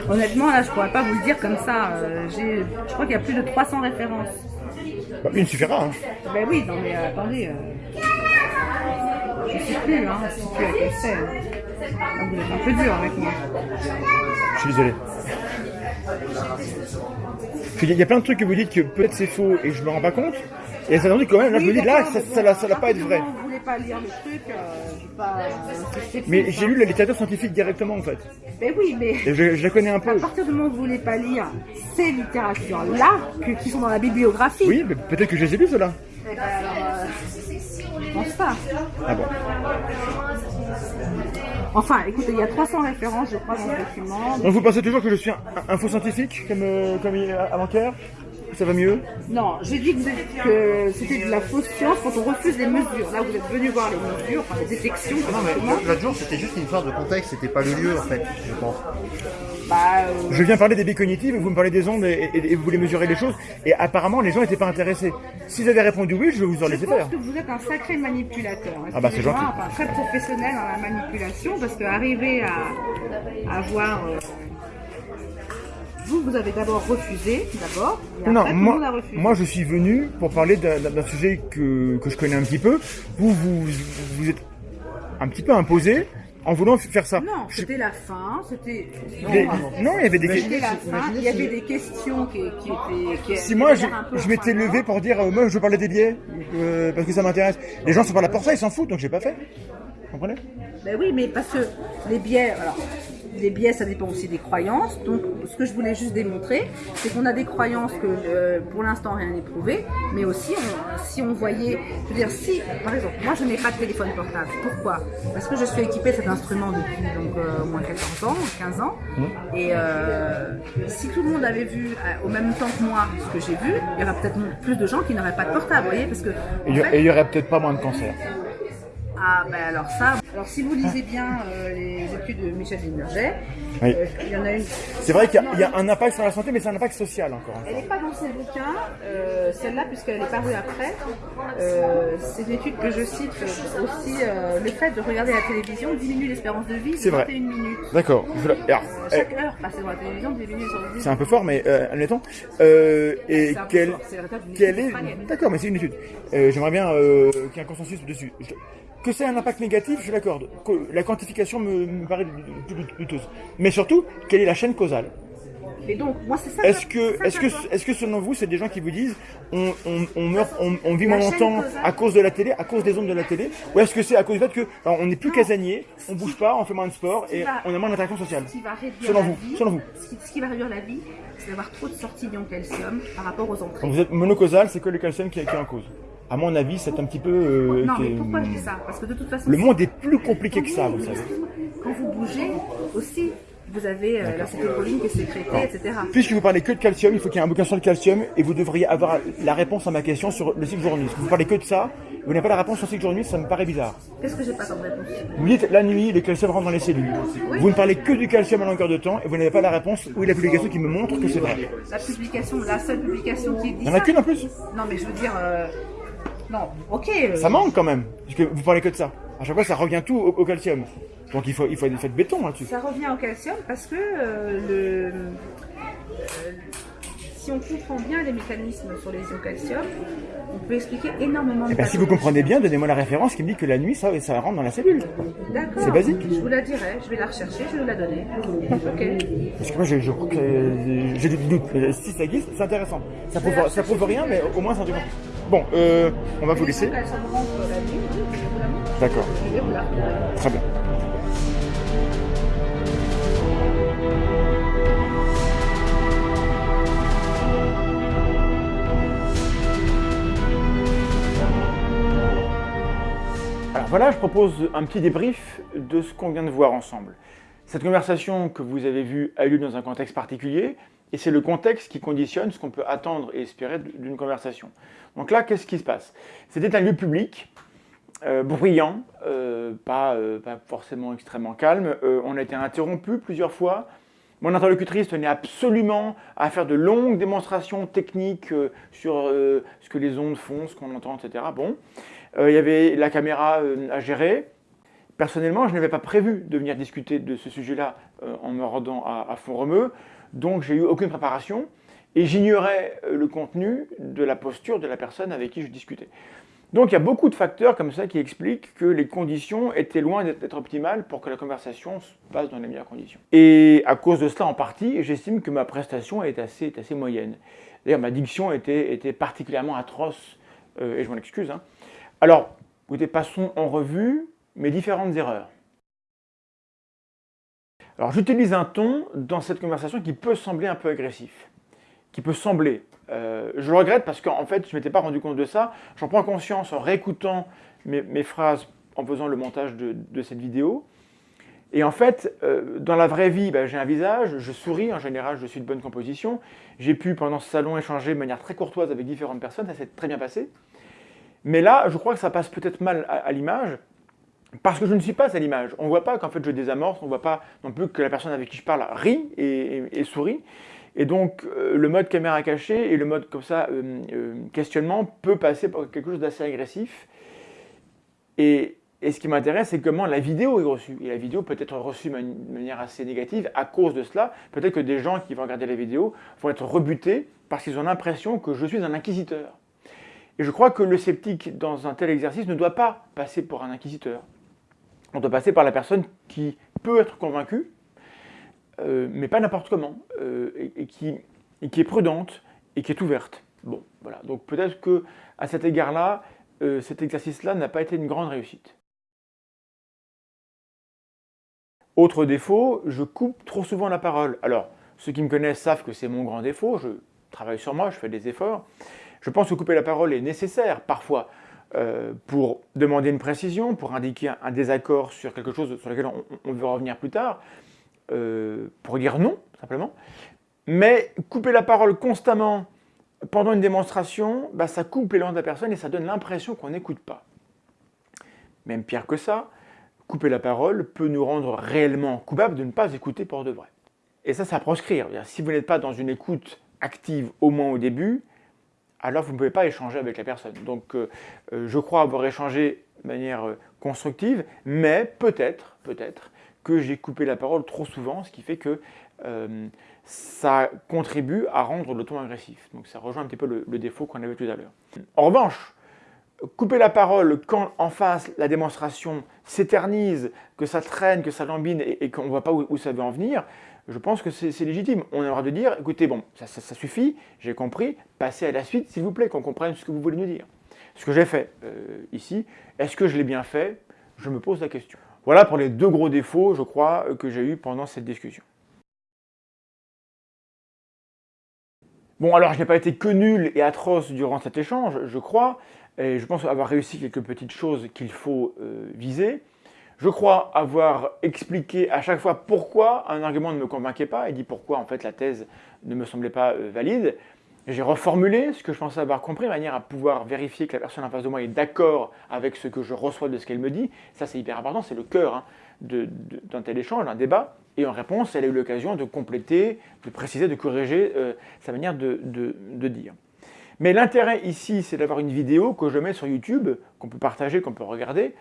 honnêtement là, je pourrais pas vous le dire comme ça. Je crois qu'il y a plus de 300 références.
Bah, une suffira. Hein.
Ben oui, non mais attendez. Je sais plus, hein, je sais plus laquelle c'est. Ah, Vous êtes un peu dur avec moi.
Je suis désolé. Il y a plein de trucs que vous dites que peut-être c'est faux et je me rends pas compte. Et il y a certains trucs quand même, là je me dis là, ça, ça, ça, va pas être vrai.
Vous voulez pas lire le truc, euh, c'est
Mais j'ai lu la littérature scientifique directement en fait.
Ben oui, mais.
Je, la connais un
À
peu.
partir du moment où vous voulez pas lire ces littératures-là, qui sont dans la bibliographie,
Oui, mais peut-être que je les ai lus ceux-là.
eh ben euh, je pense pas.
Ah bon.
Enfin, écoutez, il y a 300 références, je crois, dans le document.
Donc vous pensez toujours que je suis un, un faux scientifique comme, euh, comme avant-hier ça va mieux
Non, j'ai dit que, c'était de la fausse science quand on refuse les mesures. Là, vous êtes venu voir les mesures, enfin les détections.
Non, mais l'autre jour, c'était juste une histoire de contexte, c'était pas le lieu, en fait, je pense.
Bah, euh,
Je viens parler des billes cognitives, vous me parlez des ondes et, et- et vous voulez mesurer les choses, et apparemment les gens n'étaient pas intéressés. S'ils avaient répondu oui, je vous en
je
laisser
pense
faire.
que vous êtes un sacré manipulateur.
Ah bah, c'est gentil.
Enfin, très professionnel dans la manipulation parce qu'arriver à, avoir. euh, vous, vous avez d'abord refusé, d'abord,
Non,
après tout le monde a
moi,
refusé.
moi je suis venu pour parler d'un d'un sujet que, que je connais un petit peu. Vous, vous, vous êtes un petit peu imposé en voulant faire ça.
non,
Je-
c'était la fin, c'était.
non, il y avait des
C'était
questions.
la fin, il y avait des questions qui, qui étaient. Qui
Si moi je, m'étais levé pour dire euh, moi je veux parler des billets euh, parce que ça m'intéresse. Les gens sont pas là pour ça, ils s'en foutent donc j'ai pas fait. Vous comprenez?
Ben oui, mais parce que les biais, alors, les biais, ça dépend aussi des croyances. Donc, ce que je voulais juste démontrer, c'est qu'on a des croyances que, euh, pour l'instant, rien n'est prouvé, mais aussi, on- si on voyait, je veux dire, si, par exemple, moi, je n'ai pas de téléphone portable. Pourquoi? Parce que je suis équipée de cet instrument depuis donc euh, au moins 14 ans, 15 ans, et euh, si tout le monde avait vu au même temps que moi ce que j'ai vu, il y aurait peut-être plus de gens qui n'auraient pas de portable, vous voyez, parce que
Et
en
il y-
fait,
et il y aurait peut-être pas moins de cancer.
Ah ben alors ça, alors si vous lisez bien euh, les études de Michel
Oui.
euh, il y en a une.
C'est vrai qu'il y, a- il y a un impact sur la santé, mais c'est un impact social encore.
Elle n'est pas dans ses bouquins, euh, celle-là, puisqu'elle est parue après. C'est une étude que je cite aussi. le fait de regarder la télévision diminue l'espérance de vie de
C'est vrai.
21 minutes.
D'accord.
Euh,
eh,
chaque heure passée devant la télévision diminue l'espérance de vie.
c'est un peu fort, mais admettons. Et quelle, est. D'accord, mais c'est une étude. J'aimerais bien qu'il y ait un consensus dessus. Je- Que c'est un impact négatif, je l'accorde. La quantification me, me paraît douteuse. Mais surtout, quelle est la chaîne causale
Et donc, moi, c'est ça.
Est-ce que, est-ce que, est-ce que selon vous, c'est des gens qui vous disent on, on, on meurt, on, on vit moins longtemps
causale.
à cause de la télé, à cause des ondes de la télé, ou est-ce que c'est à cause du fait que alors, on n'est plus casanier, on bouge pas, on fait moins de sport et
va-
on a moins d'interaction sociale
Ce qui va réduire
Selon
la
vous,
vie,
selon vous.
Ce, qui, ce qui va réduire la vie, c'est d'avoir trop de sorties d'ion calcium par rapport aux entrées.
Quand vous êtes monocausal, c'est que le calcium qui est, qui est en cause. À mon avis, c'est un petit peu. euh,
Non, mais pourquoi je dis ça? Parce que de toute façon,
Le monde est plus compliqué que ça, vous savez.
Quand vous bougez aussi, vous avez euh, l'acétylcholine qui est sécrétée, etc.
Puisque vous parlez que de calcium, il faut qu'il y ait un bouquin sur le calcium et vous devriez avoir la réponse à ma question sur le cycle jour-nuit. Vous parlez que de ça, vous n'avez pas la réponse sur le cycle jour-nuit, ça me paraît bizarre.
Qu'est-ce que j'ai pas comme réponse?
Vous dites la nuit, le calcium rentre dans les cellules. Vous ne parlez que du calcium à longueur de temps et vous n'avez pas la réponse ou la publication qui me montre que c'est vrai.
La publication, la seule publication qui dit
Il n'y en a qu'une en plus.
Non, mais je veux dire, euh, non, ok. euh,
Ça manque quand même, puisque vous parlez que de ça. À chaque fois, ça revient tout au, au calcium. Donc il faut, il faut, il faut être béton là-dessus.
Ça revient au calcium parce que euh, le, euh, si on comprend bien les mécanismes sur les ions calcium, on peut expliquer énormément de
Eh ben, si vous comprenez bien, donnez-moi la référence qui me dit que la nuit, ça, ça rentre dans la cellule.
D'accord.
c'est basique.
Je vous la dirai, je vais la rechercher, je vais vous la donner. Ok.
Parce que moi, j'ai je crois que, euh, j'ai des doutes. Si ça existe, c'est intéressant. Ça prouve, ça prouve rien, mais au moins c'est un truc. Bon, euh, on va vous laisser. D'accord, très bien. Alors voilà, je propose un petit débrief de ce qu'on vient de voir ensemble. Cette conversation que vous avez vue a eu lieu dans un contexte particulier, et c'est le contexte qui conditionne ce qu'on peut attendre et espérer d'une conversation. Donc là, qu'est-ce qui se passe? C'était un lieu public, euh, bruyant, euh, pas, euh, pas forcément extrêmement calme. On a été interrompu plusieurs fois. Mon interlocutrice tenait absolument à faire de longues démonstrations techniques sur ce que les ondes font, ce qu'on entend, etc. Bon, il y avait la caméra à gérer. Personnellement, je n'avais pas prévu de venir discuter de ce sujet-là en me rendant à, à Font-Romeu, donc j'ai eu aucune préparation et j'ignorais euh, le contenu de la posture de la personne avec qui je discutais. Donc il y a beaucoup de facteurs comme ça qui expliquent que les conditions étaient loin d'être optimales pour que la conversation se passe dans les meilleures conditions. Et à cause de cela en partie, j'estime que ma prestation est assez, moyenne. D'ailleurs, ma diction était, était particulièrement atroce, euh, et je m'en excuse. hein. Alors, écoutez, passons en revue mes différentes erreurs. Alors, j'utilise un ton dans cette conversation qui peut sembler un peu agressif, qui peut sembler. Euh, je le regrette parce qu'en fait, je ne m'étais pas rendu compte de ça. J'en prends conscience en réécoutant mes, phrases en faisant le montage de, de cette vidéo. Et en fait, euh, dans la vraie vie, bah, j'ai un visage, je souris, en général je suis de bonne composition. J'ai pu pendant ce salon échanger de manière très courtoise avec différentes personnes, ça s'est très bien passé. Mais là, je crois que ça passe peut-être mal à, l'image, parce que je ne suis pas à l'image. On ne voit pas qu'en fait je désamorce, on ne voit pas non plus que la personne avec qui je parle rit et, sourit. Et donc euh, le mode caméra cachée et le mode comme ça euh, questionnement peut passer par quelque chose d'assez agressif. Et, et ce qui m'intéresse, c'est comment la vidéo est reçue. Et la vidéo peut être reçue de manière assez négative à cause de cela. Peut-être que des gens qui vont regarder la vidéo vont être rebutés parce qu'ils ont l'impression que je suis un inquisiteur. Et je crois que le sceptique, dans un tel exercice, ne doit pas passer pour un inquisiteur. On doit passer par la personne qui peut être convaincue, euh, mais pas n'importe comment, euh, et, qui, est prudente et qui est ouverte. Bon, voilà. Donc peut-être que à cet égard-là, euh, cet exercice-là n'a pas été une grande réussite. Autre défaut, je coupe trop souvent la parole. Alors, ceux qui me connaissent savent que c'est mon grand défaut, je travaille sur moi, je fais des efforts. Je pense que couper la parole est nécessaire parfois euh, pour demander une précision, pour indiquer un, désaccord sur quelque chose sur lequel on, veut revenir plus tard, euh, pour dire non, simplement. Mais couper la parole constamment pendant une démonstration, bah, ça coupe l'élan de la personne et ça donne l'impression qu'on n'écoute pas. Même pire que ça, couper la parole peut nous rendre réellement coupables de ne pas écouter pour de vrai. Et ça, ça proscrire. Si vous n'êtes pas dans une écoute active au moins au début, alors vous ne pouvez pas échanger avec la personne. Donc euh, euh, je crois avoir échangé de manière euh, constructive, mais peut-être, peut-être, que j'ai coupé la parole trop souvent, ce qui fait que ça contribue à rendre le ton agressif. Donc ça rejoint un petit peu le, le défaut qu'on avait tout à l'heure. En revanche, couper la parole quand en face la démonstration s'éternise, que ça traîne, que ça lambine et, qu'on ne voit pas où, ça veut en venir, je pense que c'est légitime. On a le droit de dire, écoutez, bon, ça, suffit, j'ai compris, passez à la suite s'il vous plaît, qu'on comprenne ce que vous voulez nous dire. Ce que j'ai fait euh, ici, est-ce que je l'ai bien fait? Je me pose la question. Voilà pour les deux gros défauts, je crois, que j'ai eu pendant cette discussion. Bon, alors je n'ai pas été que nul et atroce durant cet échange, je crois, et je pense avoir réussi quelques petites choses qu'il faut euh, viser. Je crois avoir expliqué à chaque fois pourquoi un argument ne me convainquait pas et dit pourquoi en fait la thèse ne me semblait pas euh, valide. J'ai reformulé ce que je pensais avoir compris de manière à pouvoir vérifier que la personne en face de moi est d'accord avec ce que je reçois de ce qu'elle me dit. Ça c'est hyper important, c'est le cœur hein, d'un tel échange, d'un débat. Et en réponse, elle a eu l'occasion de compléter, de préciser, de corriger euh, sa manière de, de dire. Mais l'intérêt ici, c'est d'avoir une vidéo que je mets sur YouTube, qu'on peut partager, qu'on peut regarder.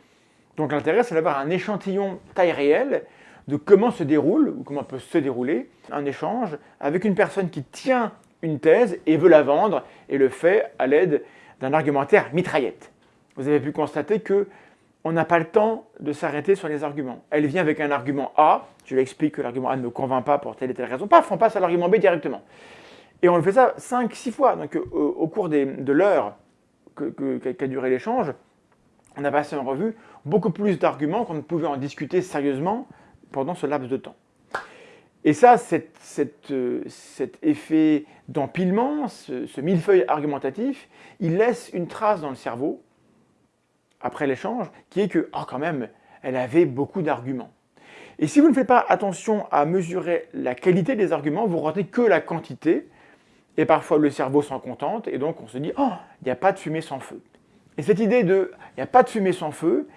Donc l'intérêt, c'est d'avoir un échantillon taille réelle de comment se déroule, ou comment peut se dérouler, un échange avec une personne qui tient une thèse et veut la vendre, et le fait à l'aide d'un argumentaire mitraillette. Vous avez pu constater que on n'a pas le temps de s'arrêter sur les arguments. Elle vient avec un argument A, je lui explique que l'argument A ne convainc pas pour telle et telle raison, paf, on passe à l'argument B directement. Et on le fait ça 5-6 fois. Donc euh, au cours de l'heure qu'a duré l'échange, on a passé en revue beaucoup plus d'arguments qu'on ne pouvait en discuter sérieusement pendant ce laps de temps. Et ça, euh, cet effet d'empilement, ce, millefeuille argumentatif, il laisse une trace dans le cerveau, après l'échange, qui est que, oh quand même, elle avait beaucoup d'arguments. Et si vous ne faites pas attention à mesurer la qualité des arguments, vous retenez que la quantité, et parfois le cerveau s'en contente, et donc on se dit « Oh, il n'y a pas de fumée sans feu ». Et cette idée de « il n'y a pas de fumée sans feu »,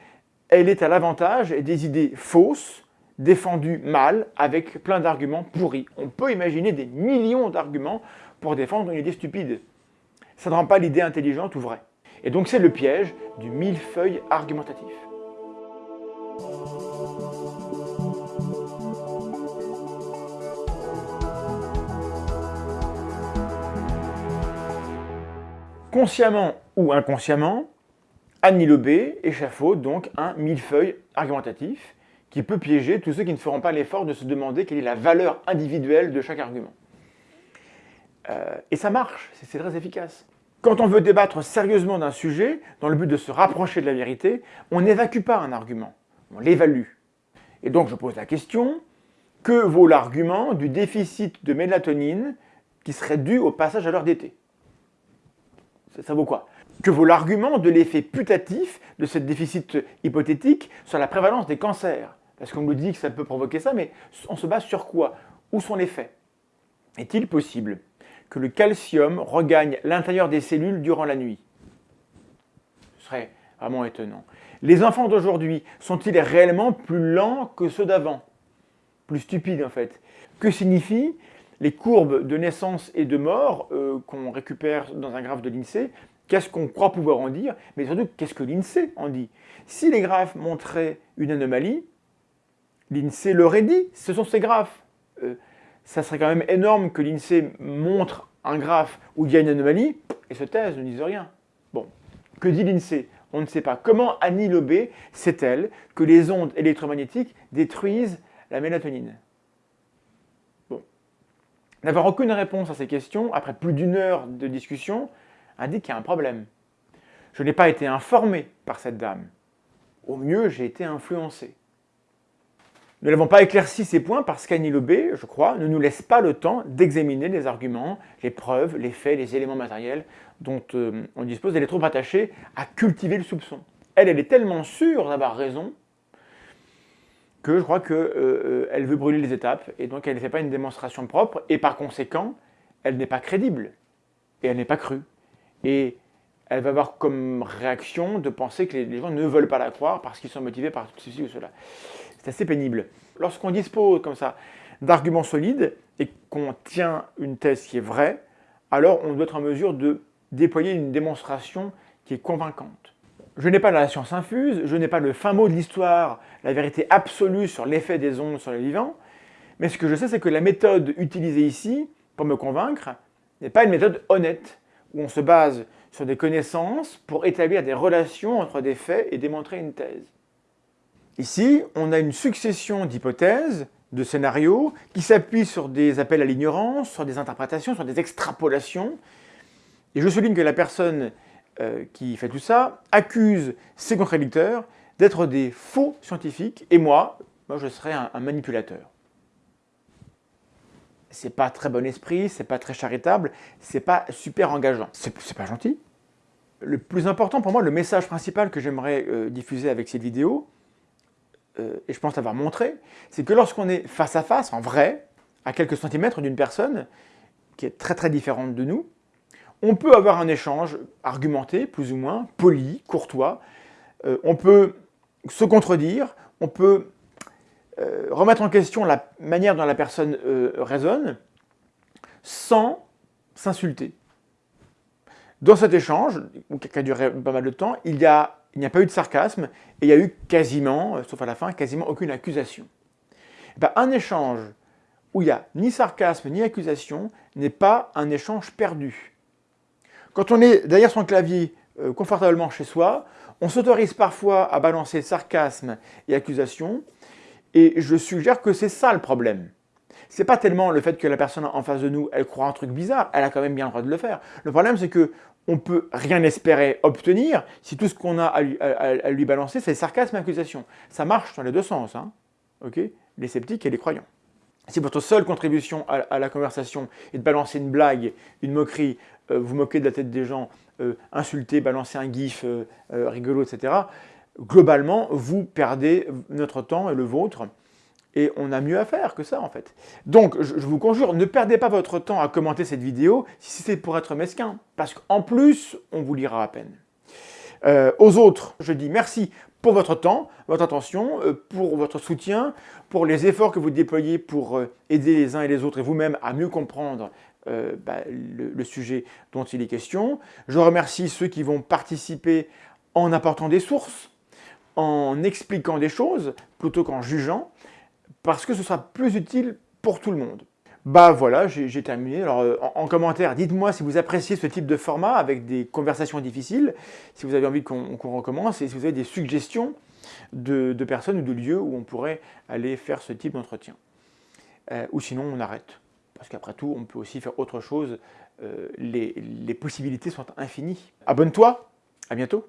elle est à l'avantage des idées fausses, défendues mal, avec plein d'arguments pourris. On peut imaginer des millions d'arguments pour défendre une idée stupide. Ça ne rend pas l'idée intelligente ou vraie. Et donc c'est le piège du millefeuille argumentatif. consciemment ou inconsciemment, Annie Lobé échafaude donc un millefeuille argumentatif qui peut piéger tous ceux qui ne feront pas l'effort de se demander quelle est la valeur individuelle de chaque argument. Euh, et ça marche, c'est très efficace. Quand on veut débattre sérieusement d'un sujet, dans le but de se rapprocher de la vérité, on n'évacue pas un argument, on l'évalue. Et donc je pose la question, que vaut l'argument du déficit de mélatonine qui serait dû au passage à l'heure d'été? Ça vaut quoi? Que vaut l'argument de l'effet putatif de ce déficit hypothétique sur la prévalence des cancers. Parce qu'on nous dit que ça peut provoquer ça, mais on se base sur quoi? Où sont les faits? Est-il possible que le calcium regagne l'intérieur des cellules durant la nuit? Ce serait vraiment étonnant. Les enfants d'aujourd'hui sont-ils réellement plus lents que ceux d'avant? Plus stupides en fait. Que signifient les courbes de naissance et de mort euh, qu'on récupère dans un graphe de l'INSEE? Qu'est-ce qu'on croit pouvoir en dire Mais surtout, qu'est-ce que l'INSEE en dit? Si les graphes montraient une anomalie, l'INSEE l'aurait dit, ce sont ces graphes. Euh, ça serait quand même énorme que l'INSEE montre un graphe où il y a une anomalie et se taise, ne dise rien. Bon, que dit l'INSEE? On ne sait pas. Comment Annie Lobé sait-elle que les ondes électromagnétiques détruisent la mélatonine? Bon. N'avoir aucune réponse à ces questions, après plus d'une heure de discussion, indique qu'il y a un problème. Je n'ai pas été informé par cette dame. Au mieux, j'ai été influencé. Nous n'avons pas éclairci ces points parce qu'Annie Lobé, je crois, ne nous laisse pas le temps d'examiner les arguments, les preuves, les faits, les éléments matériels dont euh, on dispose. Elle est trop attachée à cultiver le soupçon. Elle, elle est tellement sûre d'avoir raison que je crois qu'elle euh, euh, veut brûler les étapes et donc elle ne fait pas une démonstration propre et par conséquent, elle n'est pas crédible et elle n'est pas crue. Et elle va avoir comme réaction de penser que les gens ne veulent pas la croire parce qu'ils sont motivés par ceci ou cela. C'est assez pénible. Lorsqu'on dispose comme ça d'arguments solides et qu'on tient une thèse qui est vraie, alors on doit être en mesure de déployer une démonstration qui est convaincante. Je n'ai pas la science infuse, je n'ai pas le fin mot de l'histoire, la vérité absolue sur l'effet des ondes sur les vivants, mais ce que je sais, c'est que la méthode utilisée ici, pour me convaincre, n'est pas une méthode honnête, on se base sur des connaissances pour établir des relations entre des faits et démontrer une thèse. Ici, on a une succession d'hypothèses, de scénarios, qui s'appuient sur des appels à l'ignorance, sur des interprétations, sur des extrapolations. Et je souligne que la personne euh, qui fait tout ça accuse ses contradicteurs d'être des faux scientifiques, et moi, moi je serais un manipulateur. C'est pas très bon esprit, c'est pas très charitable, c'est pas super engageant. C'est pas gentil. Le plus important pour moi, le message principal que j'aimerais euh, diffuser avec cette vidéo, euh, et je pense l'avoir montré, c'est que lorsqu'on est face à face, en vrai, à quelques centimètres d'une personne qui est très très différente de nous, on peut avoir un échange argumenté, plus ou moins, poli, courtois, euh, on peut se contredire, on peut euh, remettre en question la manière dont la personne raisonne, sans s'insulter. Dans cet échange, qui a duré pas mal de temps, il n'y a pas eu de sarcasme et il y a eu quasiment, euh, sauf à la fin, quasiment aucune accusation. Eh ben, un échange où il n'y a ni sarcasme ni accusation n'est pas un échange perdu. Quand on est derrière son clavier euh, confortablement chez soi, on s'autorise parfois à balancer sarcasme et accusation, et je suggère que c'est ça le problème. C'est pas tellement le fait que la personne en face de nous, elle croit un truc bizarre, elle a quand même bien le droit de le faire. Le problème, c'est que on peut rien espérer obtenir si tout ce qu'on a à lui, balancer, c'est sarcasme et accusation. Ça marche dans les deux sens, hein les sceptiques et les croyants. Si votre seule contribution à, la conversation est de balancer une blague, une moquerie, euh, vous moquer de la tête des gens, euh, insulter, balancer un gif euh, rigolo, etc., globalement, vous perdez notre temps et le vôtre et on a mieux à faire que ça en fait. Donc je, vous conjure, ne perdez pas votre temps à commenter cette vidéo si c'est pour être mesquin, parce qu'en plus, on vous lira à peine. Euh, aux autres, je dis merci pour votre temps, votre attention, euh, pour votre soutien, pour les efforts que vous déployez pour euh, aider les uns et les autres et vous-même à mieux comprendre bah, le, le, sujet dont il est question. Je remercie ceux qui vont participer en apportant des sources, en expliquant des choses plutôt qu'en jugeant parce que ce sera plus utile pour tout le monde. Bah voilà, j'ai terminé. Alors euh, en, commentaire, dites-moi si vous appréciez ce type de format avec des conversations difficiles, si vous avez envie qu'on recommence et si vous avez des suggestions de, personnes ou de lieux où on pourrait aller faire ce type d'entretien. Euh, ou sinon on arrête. Parce qu'après tout, on peut aussi faire autre chose. Euh, les, les possibilités sont infinies. Abonne-toi, à bientôt